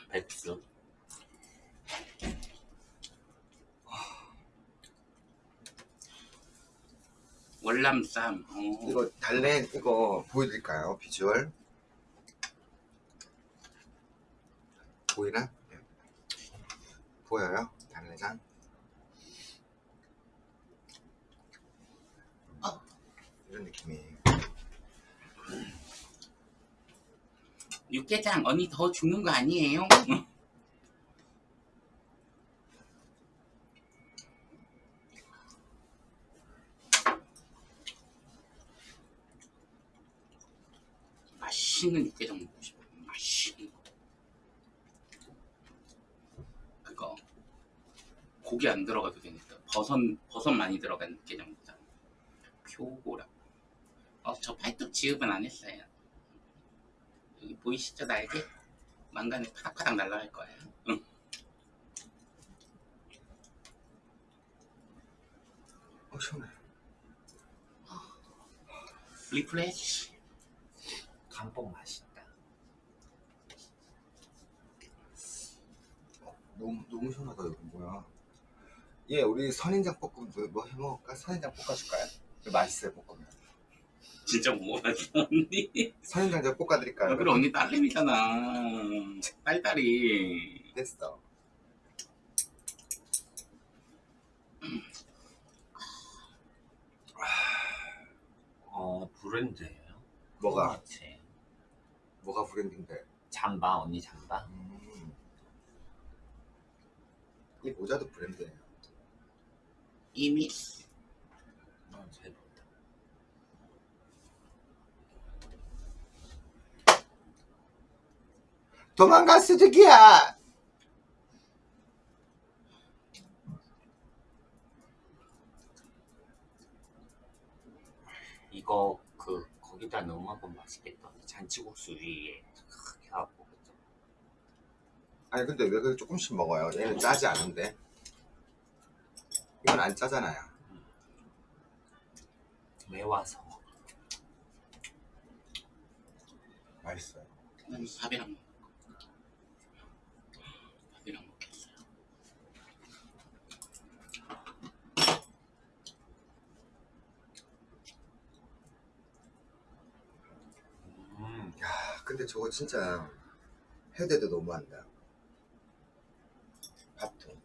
백수. 월남쌈. 어. 이거 달래 이거 보여드릴까요? 비주얼 보이나? 네. 보여요? 달래장 어. 이런 느낌이에요 육개장 언니 더 죽는 거 아니에요? [LAUGHS] 맛있는 육개장 먹고 싶어. 맛있는 거. 그거 고기 안 들어가도 되니까 버섯 버섯 많이 들어간 먹자. 표고라. 어 저 팔뚝 지읍은 안 했어요. 여기 보이시죠 날개? 망간에 파닥파닥 날라갈 거예요. 응. 어 시원해 refresh. 감뽕 맛있다. 너무 너무 시원하다 이거 뭐야 예 우리 선인장 볶음 뭐, 뭐 해먹을까? 선인장 볶아줄까요? 이거 맛있어요 볶으면 진짜 먹어봤어 언니. 선인장 제가 볶아드릴까요? 그래 언니 딸내미잖아. 딸딸이. 됐어 어 브랜드예요. 뭐가 그치. 뭐가 브랜드인데 잠바 언니 잠바. 음. 이 모자도 브랜드예요 이미 어, 잘 본다. 도망가 수직이야 이거 그 거기다 넣으면 맛있겠다. 잔치국수 위에 크게 하고 그죠? 아니 근데 왜 그렇게 조금씩 먹어요? 얘는 짜지 않은데 이건 안 짜잖아요 매워서. 맛있어요 난 밥이랑 먹. 밥이랑 먹겠어요. 음. 야 근데 저거 진짜 해대도 너무한다 밥통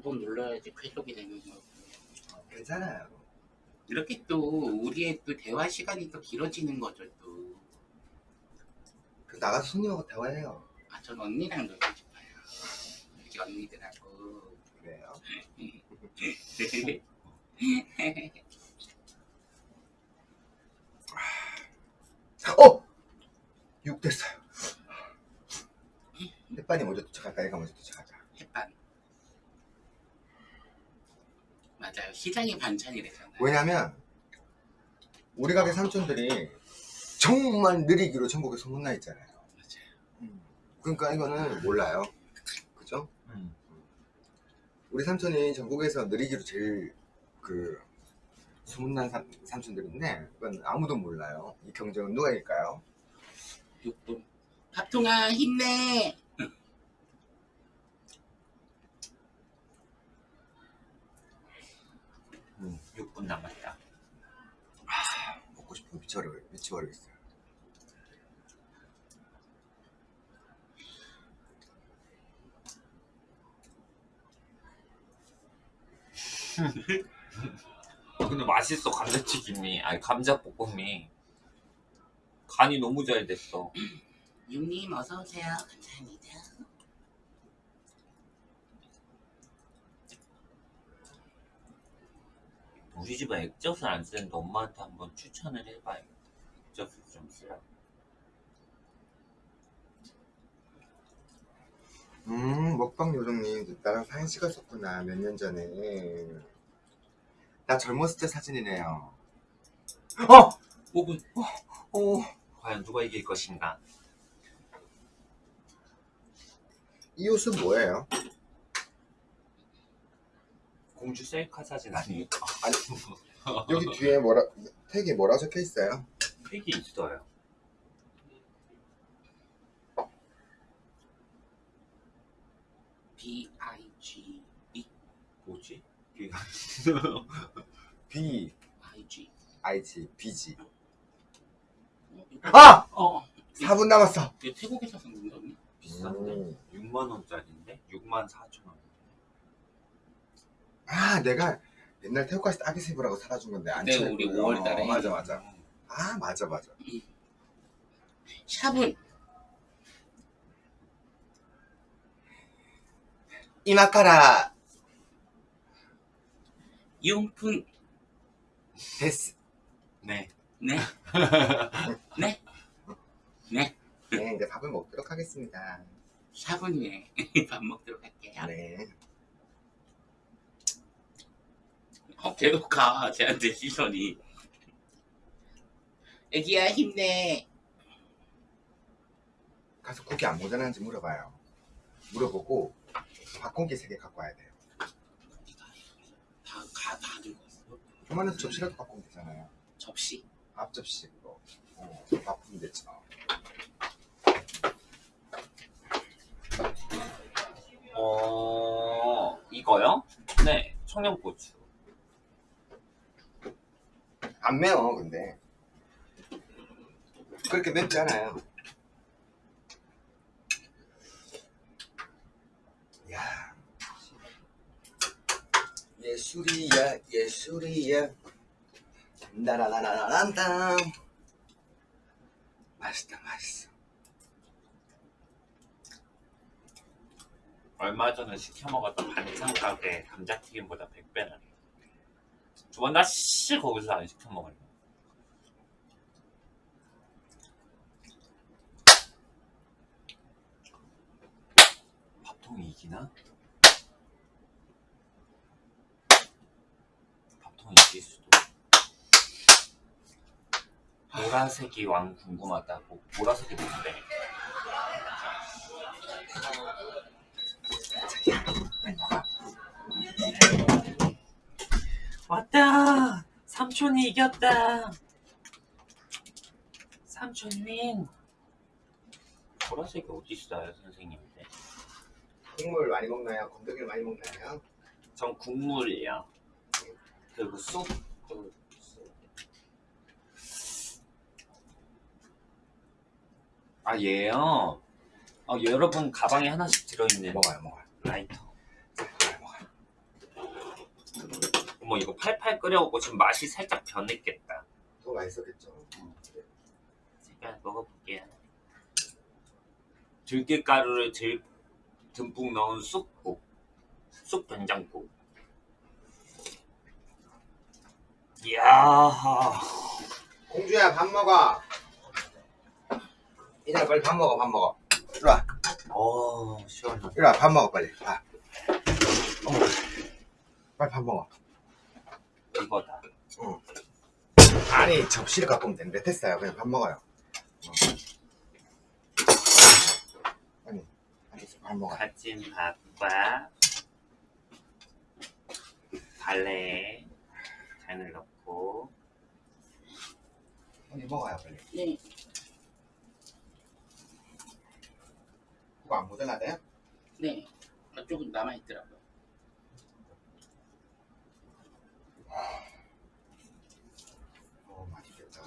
두 번 눌러야지 쾌족이 되는 거. 괜찮아요 이렇게 또 우리의 또 대화 시간이 또 길어지는 거죠 또. 그 나가서 손님하고 대화해요 아, 전 언니랑 놀고 싶어요. 우리 언니들하고. 그래요 어! 6 됐어요 햇반이 먼저 도착할까 얘가 먼저 도착하자 햇반. 맞아요. 시장이 반찬이래잖아요. 왜냐면 우리 가게 삼촌들이 정말 느리기로 전국에 소문나 있잖아요 맞아요. 그러니까 이거는 몰라요 그죠? 음. 우리 삼촌이 전국에서 느리기로 제일 그 소문난 삼, 삼촌들인데 그건 아무도 몰라요 이 경쟁은 누가 이길까요? 6분. 밥통아 힘내. 음. 6분 남았다. 먹고 싶으면 미쳐버려, 미쳐버리겠어요 아, 근데 맛있어 감자튀김이. 아니 감자볶음이. 간이 너무 잘 됐어. 육님 어서 오세요. 감사합니다. 우리 집은 액젓을 안 쓰는데 엄마한테 한번 추천을 해봐요. 액젓을 좀 쓰라고. 음 먹방 요정님 나랑 사진 찍었었구나 몇 년 전에 나 젊었을 때 사진이네요 어! 5분. 어! 과연 누가 이길 것인가? 이 옷은 뭐예요? 공주 셀카 사진 [LAUGHS] 아니에요? 여기 뒤에 뭐라 택이 뭐라 적혀 있어요? 팩이 있어요. B I G E 뭐지? [LAUGHS] B I G. I G B G 어, 이거- 아! 어. 4분 남았어 이거 태국에서 산 건가 언니? 비싼데? 음. 6만 원짜리인데? 6만 4천 원. 아 내가 옛날 태국 갔을 때 아기세브라고 사다 준 건데 안 네, 친했거든. 우리 5월 달에. 어, 맞아 맞아 아 맞아 맞아 샵은 이마카라 용품 데스 네. 네. 네. [LAUGHS] 네. 네 이제 밥을 먹도록 하겠습니다 샵은 예. [LAUGHS] 밥 먹도록 할게요. 네 어, 계속 가. 쟤한테 시선이. 애기야 힘내. 가서 국이 안 모자라는지 물어봐요 물어보고 밥공기 3개 갖고 와야 돼요 다가다 들고 왔어. 요만해서 접시라도 갖고 오면 되잖아요 접시. 앞접시 그거 어, 바쁘면 되죠 어, 이거요? 네. 청양고추. 안 매워 근데. 그렇게 맵지 않아요. 야. 예술이야 예술이야. 나라라라란다 맛있다 맛있어. 얼마 전에 시켜 먹었던 반찬 가게 감자튀김보다 100배 나네. 저번 다시 거기서 안 시켜 먹을래. 밥통이 이기나? 밥통이 이길 수도. 보라색이 왕 궁금하다. 뭐, 보라색이 뭔데? 왔다! 삼촌이 이겼다! 삼촌 윈! 보라색이 어디 있어요, 선생님인데? 국물 많이 먹나요? 건더기를 많이 먹나요? 전 국물이요. 그리고 쑥. 그 쑥. 아, 얘요? 어, 여러분 가방에 하나씩 들어있는 먹어요 먹어요 라이터. 먹어요 먹어요 어머, 이거 팔팔 끓여갖고 지금 맛이 살짝 변했겠다. 더 맛있었겠죠 제가 먹어볼게요. 들깨가루를 들, 듬뿍 넣은 쑥국. 쑥 된장국. 이야. 공주야 밥 먹어 이날 빨리 밥 먹어 밥 먹어 이리 와 어, 시원하다. 이리 와밥 먹어 빨리 밥 어머 빨리 밥 먹어 이거다. 아니 접시를 갖고 오면 되는데 됐어요 그냥 밥 먹어요 어. 아니 알겠어 밥 먹어 가진 밥과 달래 잔을 넣고 언니 먹어요 빨리 네. 그거 안 모자라대요? 네. 아, 조금 남아 있더라고요. 어 맛있겠다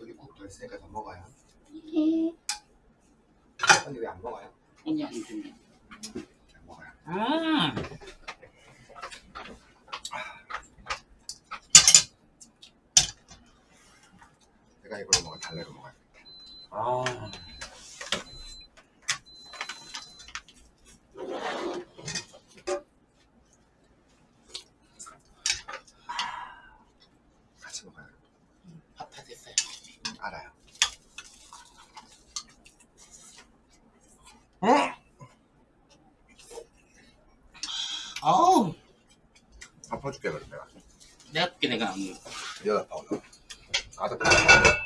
여기 국더 있으니까 더 먹어요 예. 언니 왜안 먹어요? 언니 안 주면. 안 먹어요 음 내가 이걸로 먹어 달래로 먹어요 아 먹어요 밥 다 됐어요. 음, 알아요 응? 어우. 덮어줄게 그럼 내가 내가 할게 내가 안 먹어. 여덟 번 넣어 가득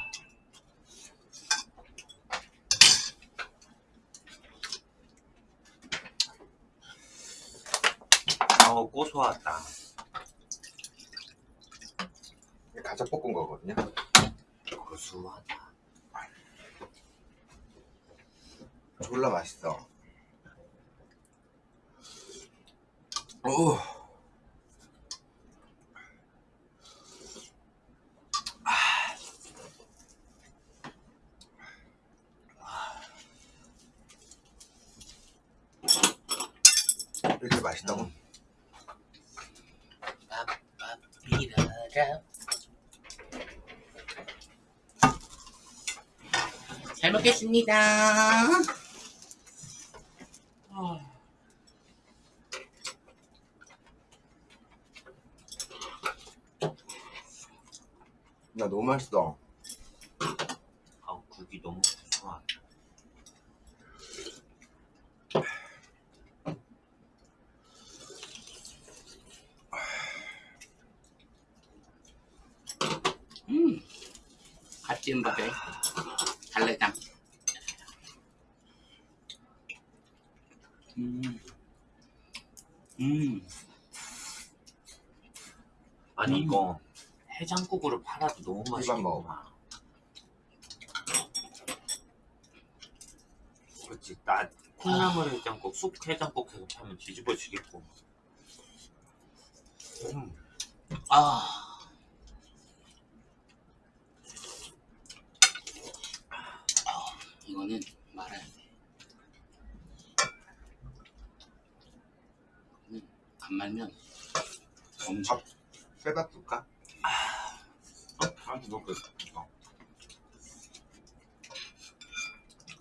어, 고소하다. 이게 가자 볶은 거거든요. 고소하다. 졸라 맛있어. 오. 이렇게 맛있다고? 삐라라. 잘 먹겠습니다. 나 너무 맛있어. 아, 국이 너무 고소하다. 음, 갓 지은 밥에 달래장. 음, 음, 아니 음. 이거 팔아도 너무 맛있겠구나. 그렇지. 나 콩나물 해장국, 쑥 해장국 해서 파면 뒤집어지겠고. 음. 아. 아, 이거는 말아야 돼. 안 말면 엄청 쇠밥 줄까? 아, 먹을 거.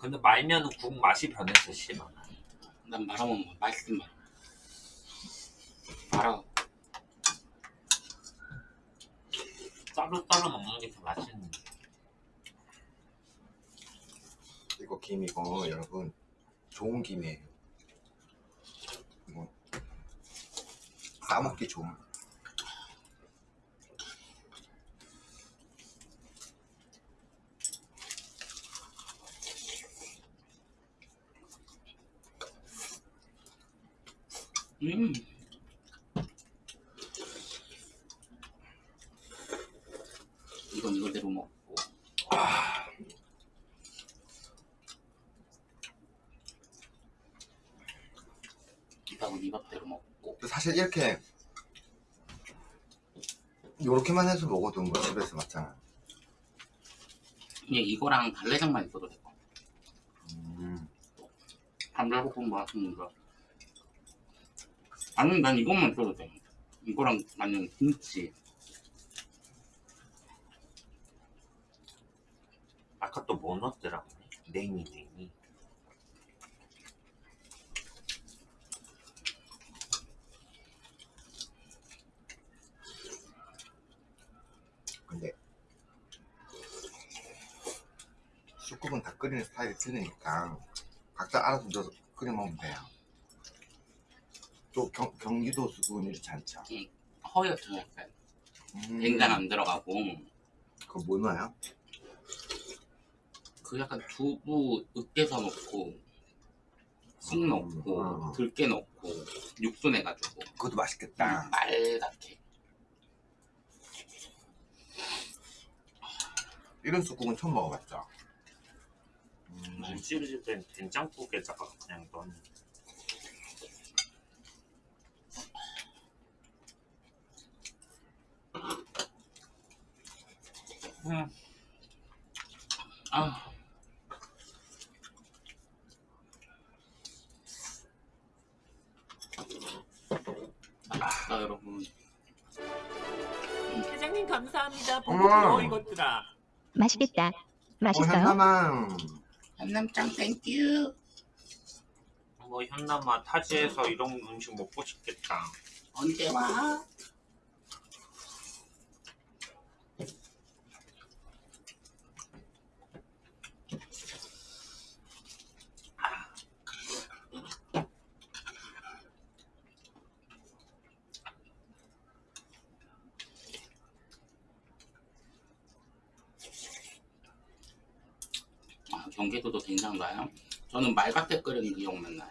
근데 말면 국 맛이 변해서 싫어. 난 말아먹는 거 맛있는 말. 말아. 따로 따로 먹는 게 더 맛있는데. 이거 김 이거 여러분 좋은 김이에요. 이거 싸먹기 좋은. 음. 이건 이거대로 먹고. 이밥은 이밥대로 먹고. 사실 이렇게 요렇게만 해서 먹어도 뭐 집에서 맞잖아. 그냥 이거랑 달래장만 있어도 돼. 음. 감자볶음 맛있는데. 아니, 난 이것만 있어도 돼. 이거랑 만약 김치. 아까 또 뭐 넣었더라고. 냉이, 냉이. 근데 쑥국은 다 끓이는 스타일이 틀리니까 각자 알아서 끓여 먹으면 돼요. 또 경, 경기도 쑥국은 이렇지 않죠. 허옇죠, 약간. 음. 냉장 안 들어가고. 그거 뭐 넣어요? 그 약간 두부 으깨서 넣고, 쑥 넣고, 음. 들깨 넣고, 육수 내가지고. 그것도 맛있겠다. 빨갛게. 이런 쑥국은 처음 먹어봤죠. 음. 김치를 된 된장국에다가 그냥 넣는. 음, 아. 맛있다, 여러분. 회장님 감사합니다. 보고 고마워, 이것들아. 맛있겠다. 어, 맛있어요? 현남아. thank you. 뭐 현남아 타지에서 이런 음식 먹고 싶겠다. 언제 와? 기억나는가요? 저는 말밭에 끓인 기억만 나요.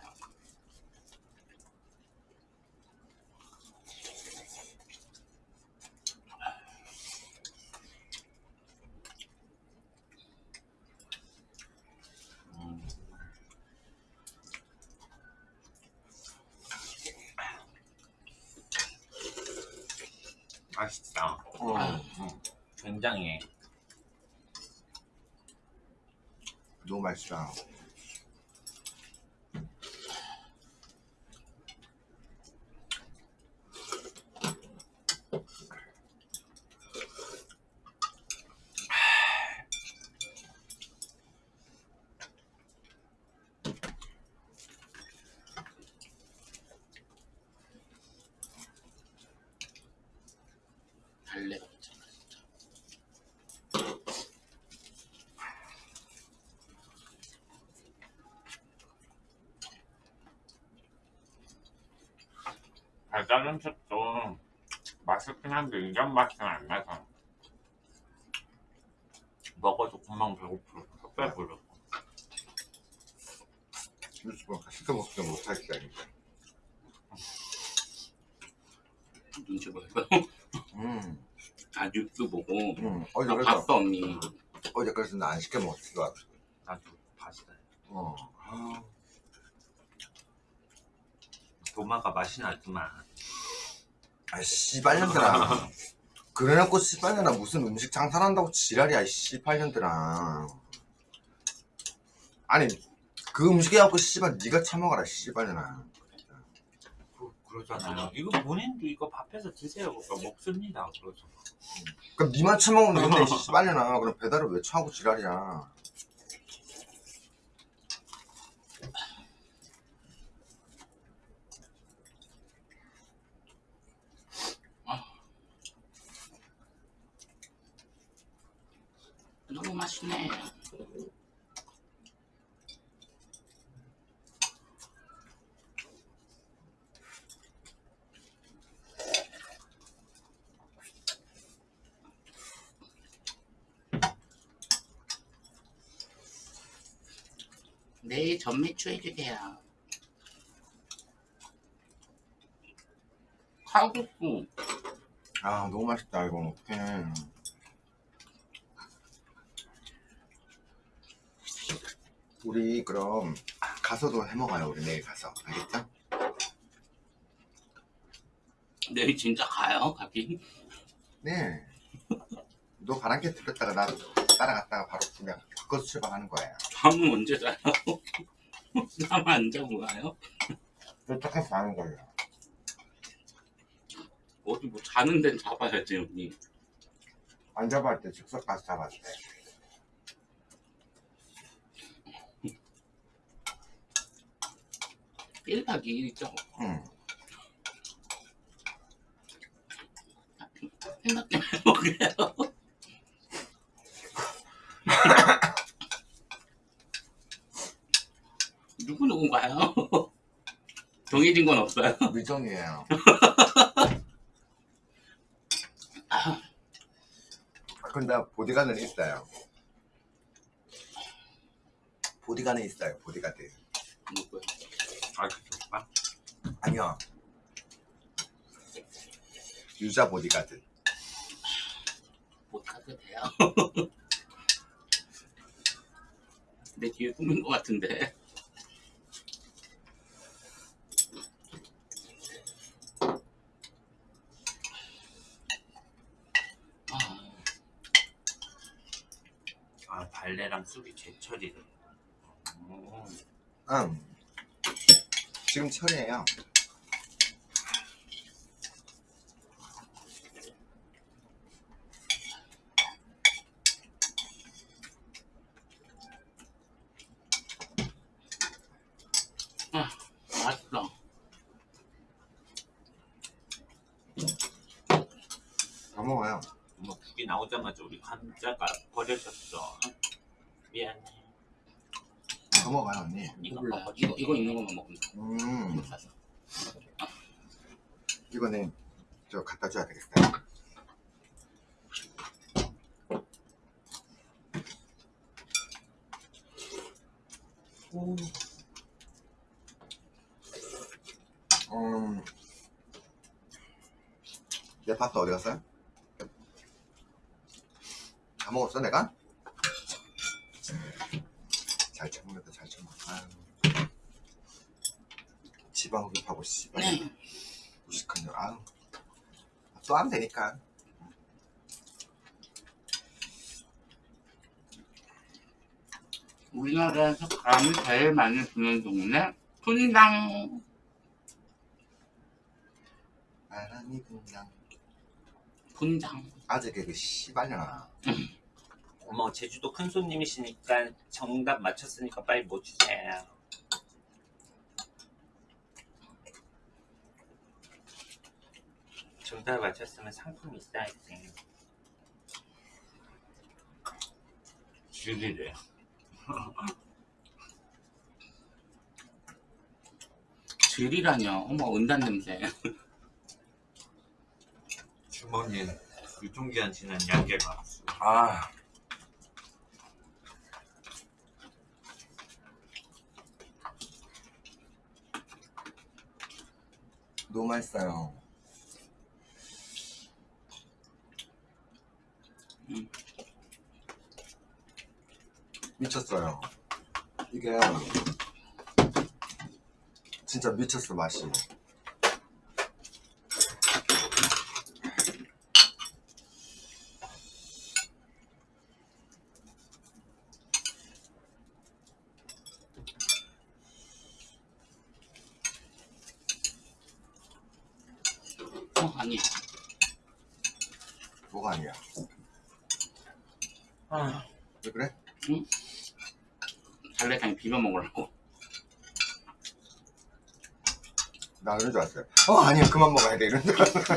맛있다. 아. 음, 음. 어. 굉장해. 너무 맛있다. 달래가 미쳤다 진짜. 달달한 색도 이전 맛은 안 나서 먹어도 금방 배고프고 배부르. 유튜브 시켜 먹지도 못하겠다. 이제. 눈치 보여서 음. 아 뉴스 보고 음. 어제 아, 그래서 봤어 언니 어제 그래서 나 안 시켜 먹었어. 나도 봤어. 어. 아, 도마가 맛이 나지만 아 씨발년들아. [LAUGHS] 그래놓고 씨발년아 무슨 음식 장사한다고 지랄이야 이 씨발년들아. 아니 그 음식에 갖고 씨발 네가 처먹어라 씨발년아. 그, 그러잖아요. 이거 본인도 이거 밥해서 드세요. 그러니까 먹습니다. 그러죠. 그럼 니만 처먹으면 되는데 이 씨발년아. 그럼 배달을 왜 처하고 지랄이야. 맛있네. 내일 전매추 해주세요. 칼국수. 아 너무 맛있다 이건. 어떡해. 우리 그럼 가서도 해먹어요 우리 내일 가서 알겠죠? 내일 진짜 가요 가기 네. 너 바람개 들었다가 나 따라갔다가 바로 그냥 바꿔서 출발하는 거예요. 잠은 언제 자요? [LAUGHS] 잠안 자고 가요? 도착해서 가는 거예요. 어디 뭐 자는 데는 잡아야지 언니 안때 즉석 가서 잡았대. 일박 2일이죠 응. 생각해 먹게요 [LAUGHS] 누구 누군가요? 정해진 건 없어요. 미정이에요. 근데 보디가드는 있어요. 보디가드는 있어요. 보디가드. 누구요? 아, 그. 아니요. 유자 보디가드. 못 가도 돼요. [LAUGHS] 내 뒤에 숨은 것 같은데. 아, 아, 발레랑 쑥이 제철이래. 음, 응. 지금 철이에요. 맛있어. 다 먹어요. 뭐 국이 나오자마자 우리 감자가 버려졌어. 내 파스타 어디 갔어요? 다 먹었어 내가? 잘 참는다 잘 참아 아유. 지방 흡입하고 씨발 네. 무식한녀 아유. 또 하면 되니까. 우리나라에서 감을 제일 많이 주는 동네 분당 바람이 분당. 분당 아재 개그 씨발려나 어머 제주도 큰 손님이시니까 정답 맞췄으니까 빨리 뭐 주세요. 정답 맞췄으면 상품 있어야지. 줄이래. 줄이라뇨 어머 은단 냄새 주머니에 유통기한 지난 양계가. 아 너무 맛있어요 음. 미쳤어요 이게 진짜 미쳤어 맛이 어 아니 뭐가 아니야 아, 왜 그래? 먹으려고. 나 그런 줄 알았어요. 어 아니야 그만 먹어야 돼. 이런 줄 알았어 [LAUGHS]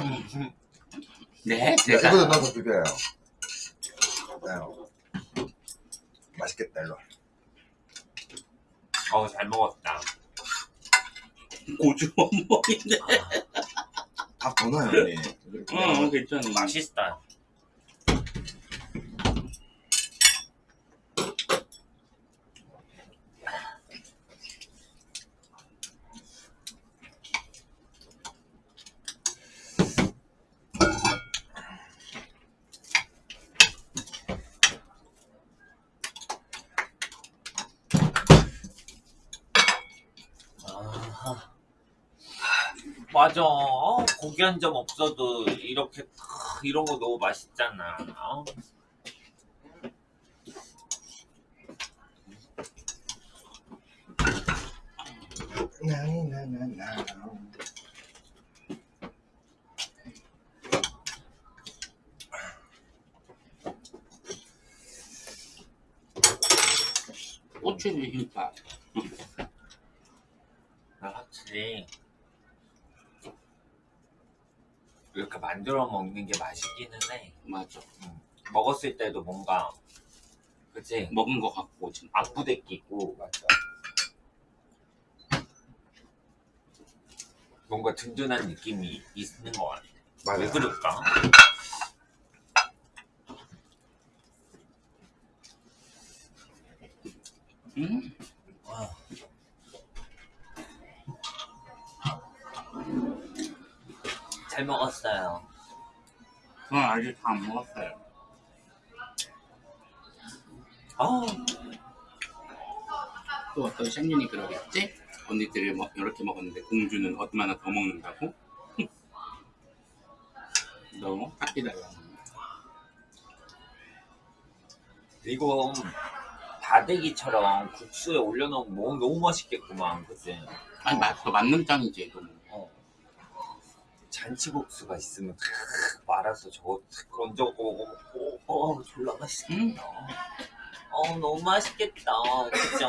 네? 네, 제가 이것도 넣어서 비벼요. 네. 맛있겠다 일로 와. 어우 잘 먹었다. 고주 원목인데 밥더 넣어요 언니? 어 괜찮아. 맛있다. 아하. 맞아. 어, 고기 한 점 없어도 이렇게 크, 이런 거 너무 맛있잖아. 어? 나나나나. 고추 비빔밥 나 확실히 이렇게 만들어 먹는 게 맛있기는 해. 맞아 먹었을 때도 뭔가 그치 먹은 거 같고 진짜 아프대끼고 맞아. 뭔가 든든한 느낌이 있는 것 같아. 맞아. 왜 그럴까? 음 저는 아직 다 안 먹었어요 아, 또 어떤 셰프님이 그러겠지? 언니들이 뭐 이렇게 먹었는데 공주는 얼마나 더 먹는다고? [LAUGHS] 너무 깎이다가 이거 다대기처럼 국수에 올려놓으면 뭐 너무 맛있겠구만, 그치? 아니 맛도 맞는 짱이지 너무 어. 잔치국수가 있으면 크, 말아서 저거 먹고 어 졸라 맛있겠다. 어 너무 맛있겠다. 그죠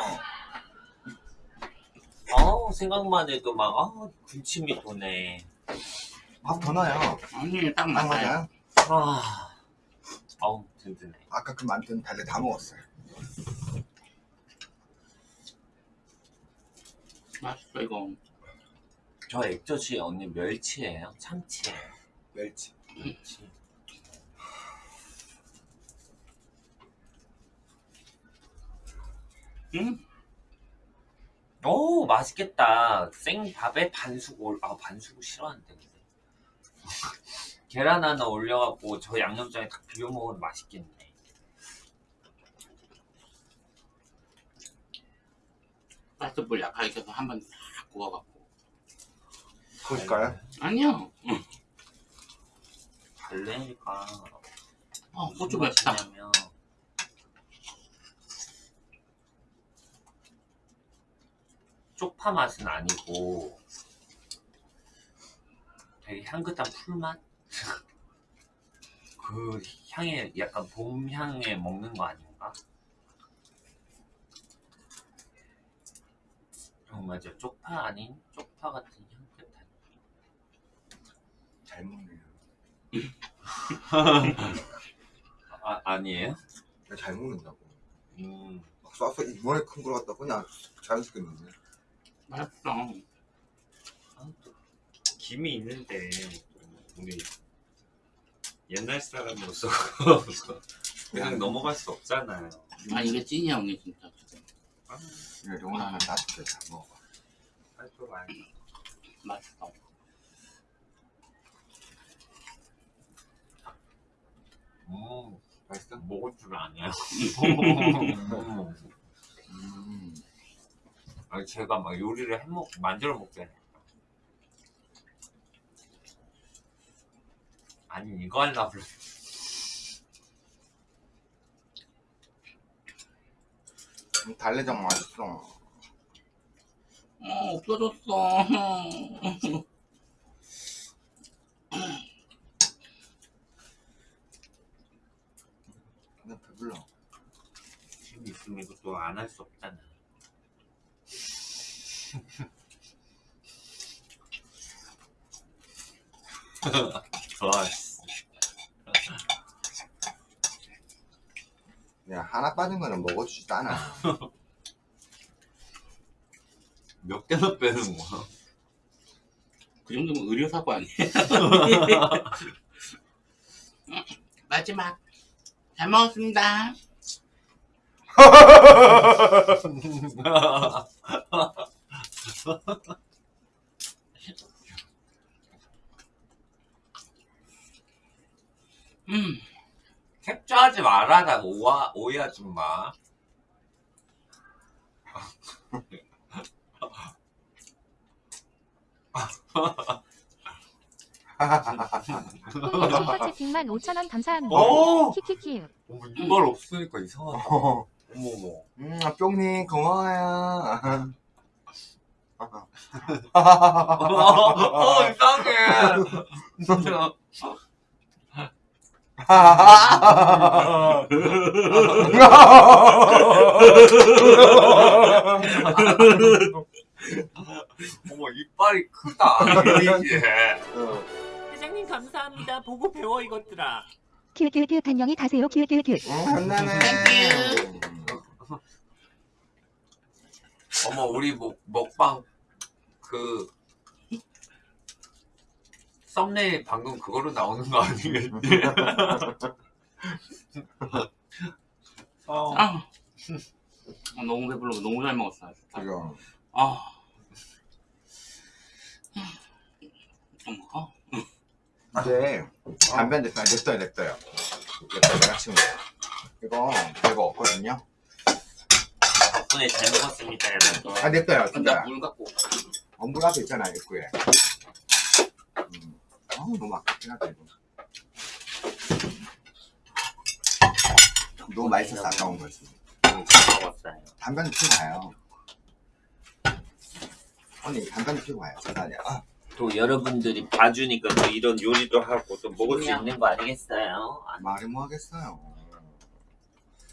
어 생각만 해도 막 아, 군침이 도네. 밥 더 넣어요. 아니 딱딱 맞아요. 맞아요. 아 어우 든든해. 아까 그 만든 달래 다 먹었어요. 맛있어 이거 저 액젓이 언니 멸치예요? 참치예요? 멸치. 멸치 응? 오 맛있겠다 생밥에 반숙 올, 아 반숙 싫어하는데 근데. 계란 하나 올려갖고 저 양념장에 딱 비벼 먹으면 맛있겠네 가스불 약하게 켜서 한번 싹 구워갖고 그럴까요? 아니요 달래니까 어 고추 맵다 맛이냐면 쪽파 맛은 아니고 되게 향긋한 풀맛? [LAUGHS] 그 향에 약간 봄 향에 먹는 거 아닌가? 어 맞아 쪽파 아닌 쪽파 같은 잘 먹네요. 아 아니에요? 나잘 먹는다고. 음 막 쏴서 이번에 큰 걸 갖다 그냥 자연스럽게 넣네. 맛있어. 아, 또 김이 있는데 우리 옛날 사람으로서 [LAUGHS] 그냥 넘어갈 수 없잖아요. 아 이게 찐이야 언니 진짜. 이거 영원 하나 따뜻해 잘 먹어. 할줄 알다. 맛있어. 음, 맛있어? 먹을 줄 아냐. 음. [LAUGHS] 아니 제가 막 요리를 해먹 만들어 먹잖아요. 아니 이거 하려고 그래. 음, 달래장 맛있어. 어 없어졌어. [LAUGHS] 그냥 배불러. 힘 있으면 이것도 안 할 수 없잖아. [LAUGHS] 그냥 하나 빠진 거는 먹어주지도 않아. [LAUGHS] 몇 개나 빼는 거야? 그 정도면 의료 사고 아니야? [LAUGHS] 마지막 잘 먹었습니다. 음, 캡처하지 마라, 나 오하, 오해하지 마. 콩님 슈퍼 채팅만 5,000원 감사합니다. 오! 키키키우. 어머, 이빨 없으니까 이상하다. [LAUGHS] 어, 어머머. 음, 뿅님 고마워요. 어, 이상해. 어머, 이빨이 크다. 이게. 회장님 감사합니다. 보고 배워 이것들아. 큐큐큐 안녕히 가세요. 큐큐큐. 음, 간단해. 어머, 우리 먹, 먹방 그 썸네일 방금 그거로 나오는 거 아니겠지? [LAUGHS] 어. 아, 아, 너무 배불러. 너무 잘 먹었어. 진짜. 지금 아, 좀 먹어. 이제 담배 아, 냅둬요, 냅둬요. 내가 돼요. 이거 별거 없거든요. 덕분에 잘 먹었습니다, 여러분. 아, 진짜. 나물 갖고. 엄물 앞에 있잖아, 입구에. 음. 어우, 너무 아깝긴 하다, 이거. 너무 맛있어서 아까운. 음, 잘 먹었어요. 담배 한대 피고 가요. 언니, 담배 한대 피고 가요. 아니야. 아, 또 여러분들이 봐주니까 또 이런 요리도 하고 또 먹을 수. 있는 거 아니겠어요? 말이 뭐 하겠어요.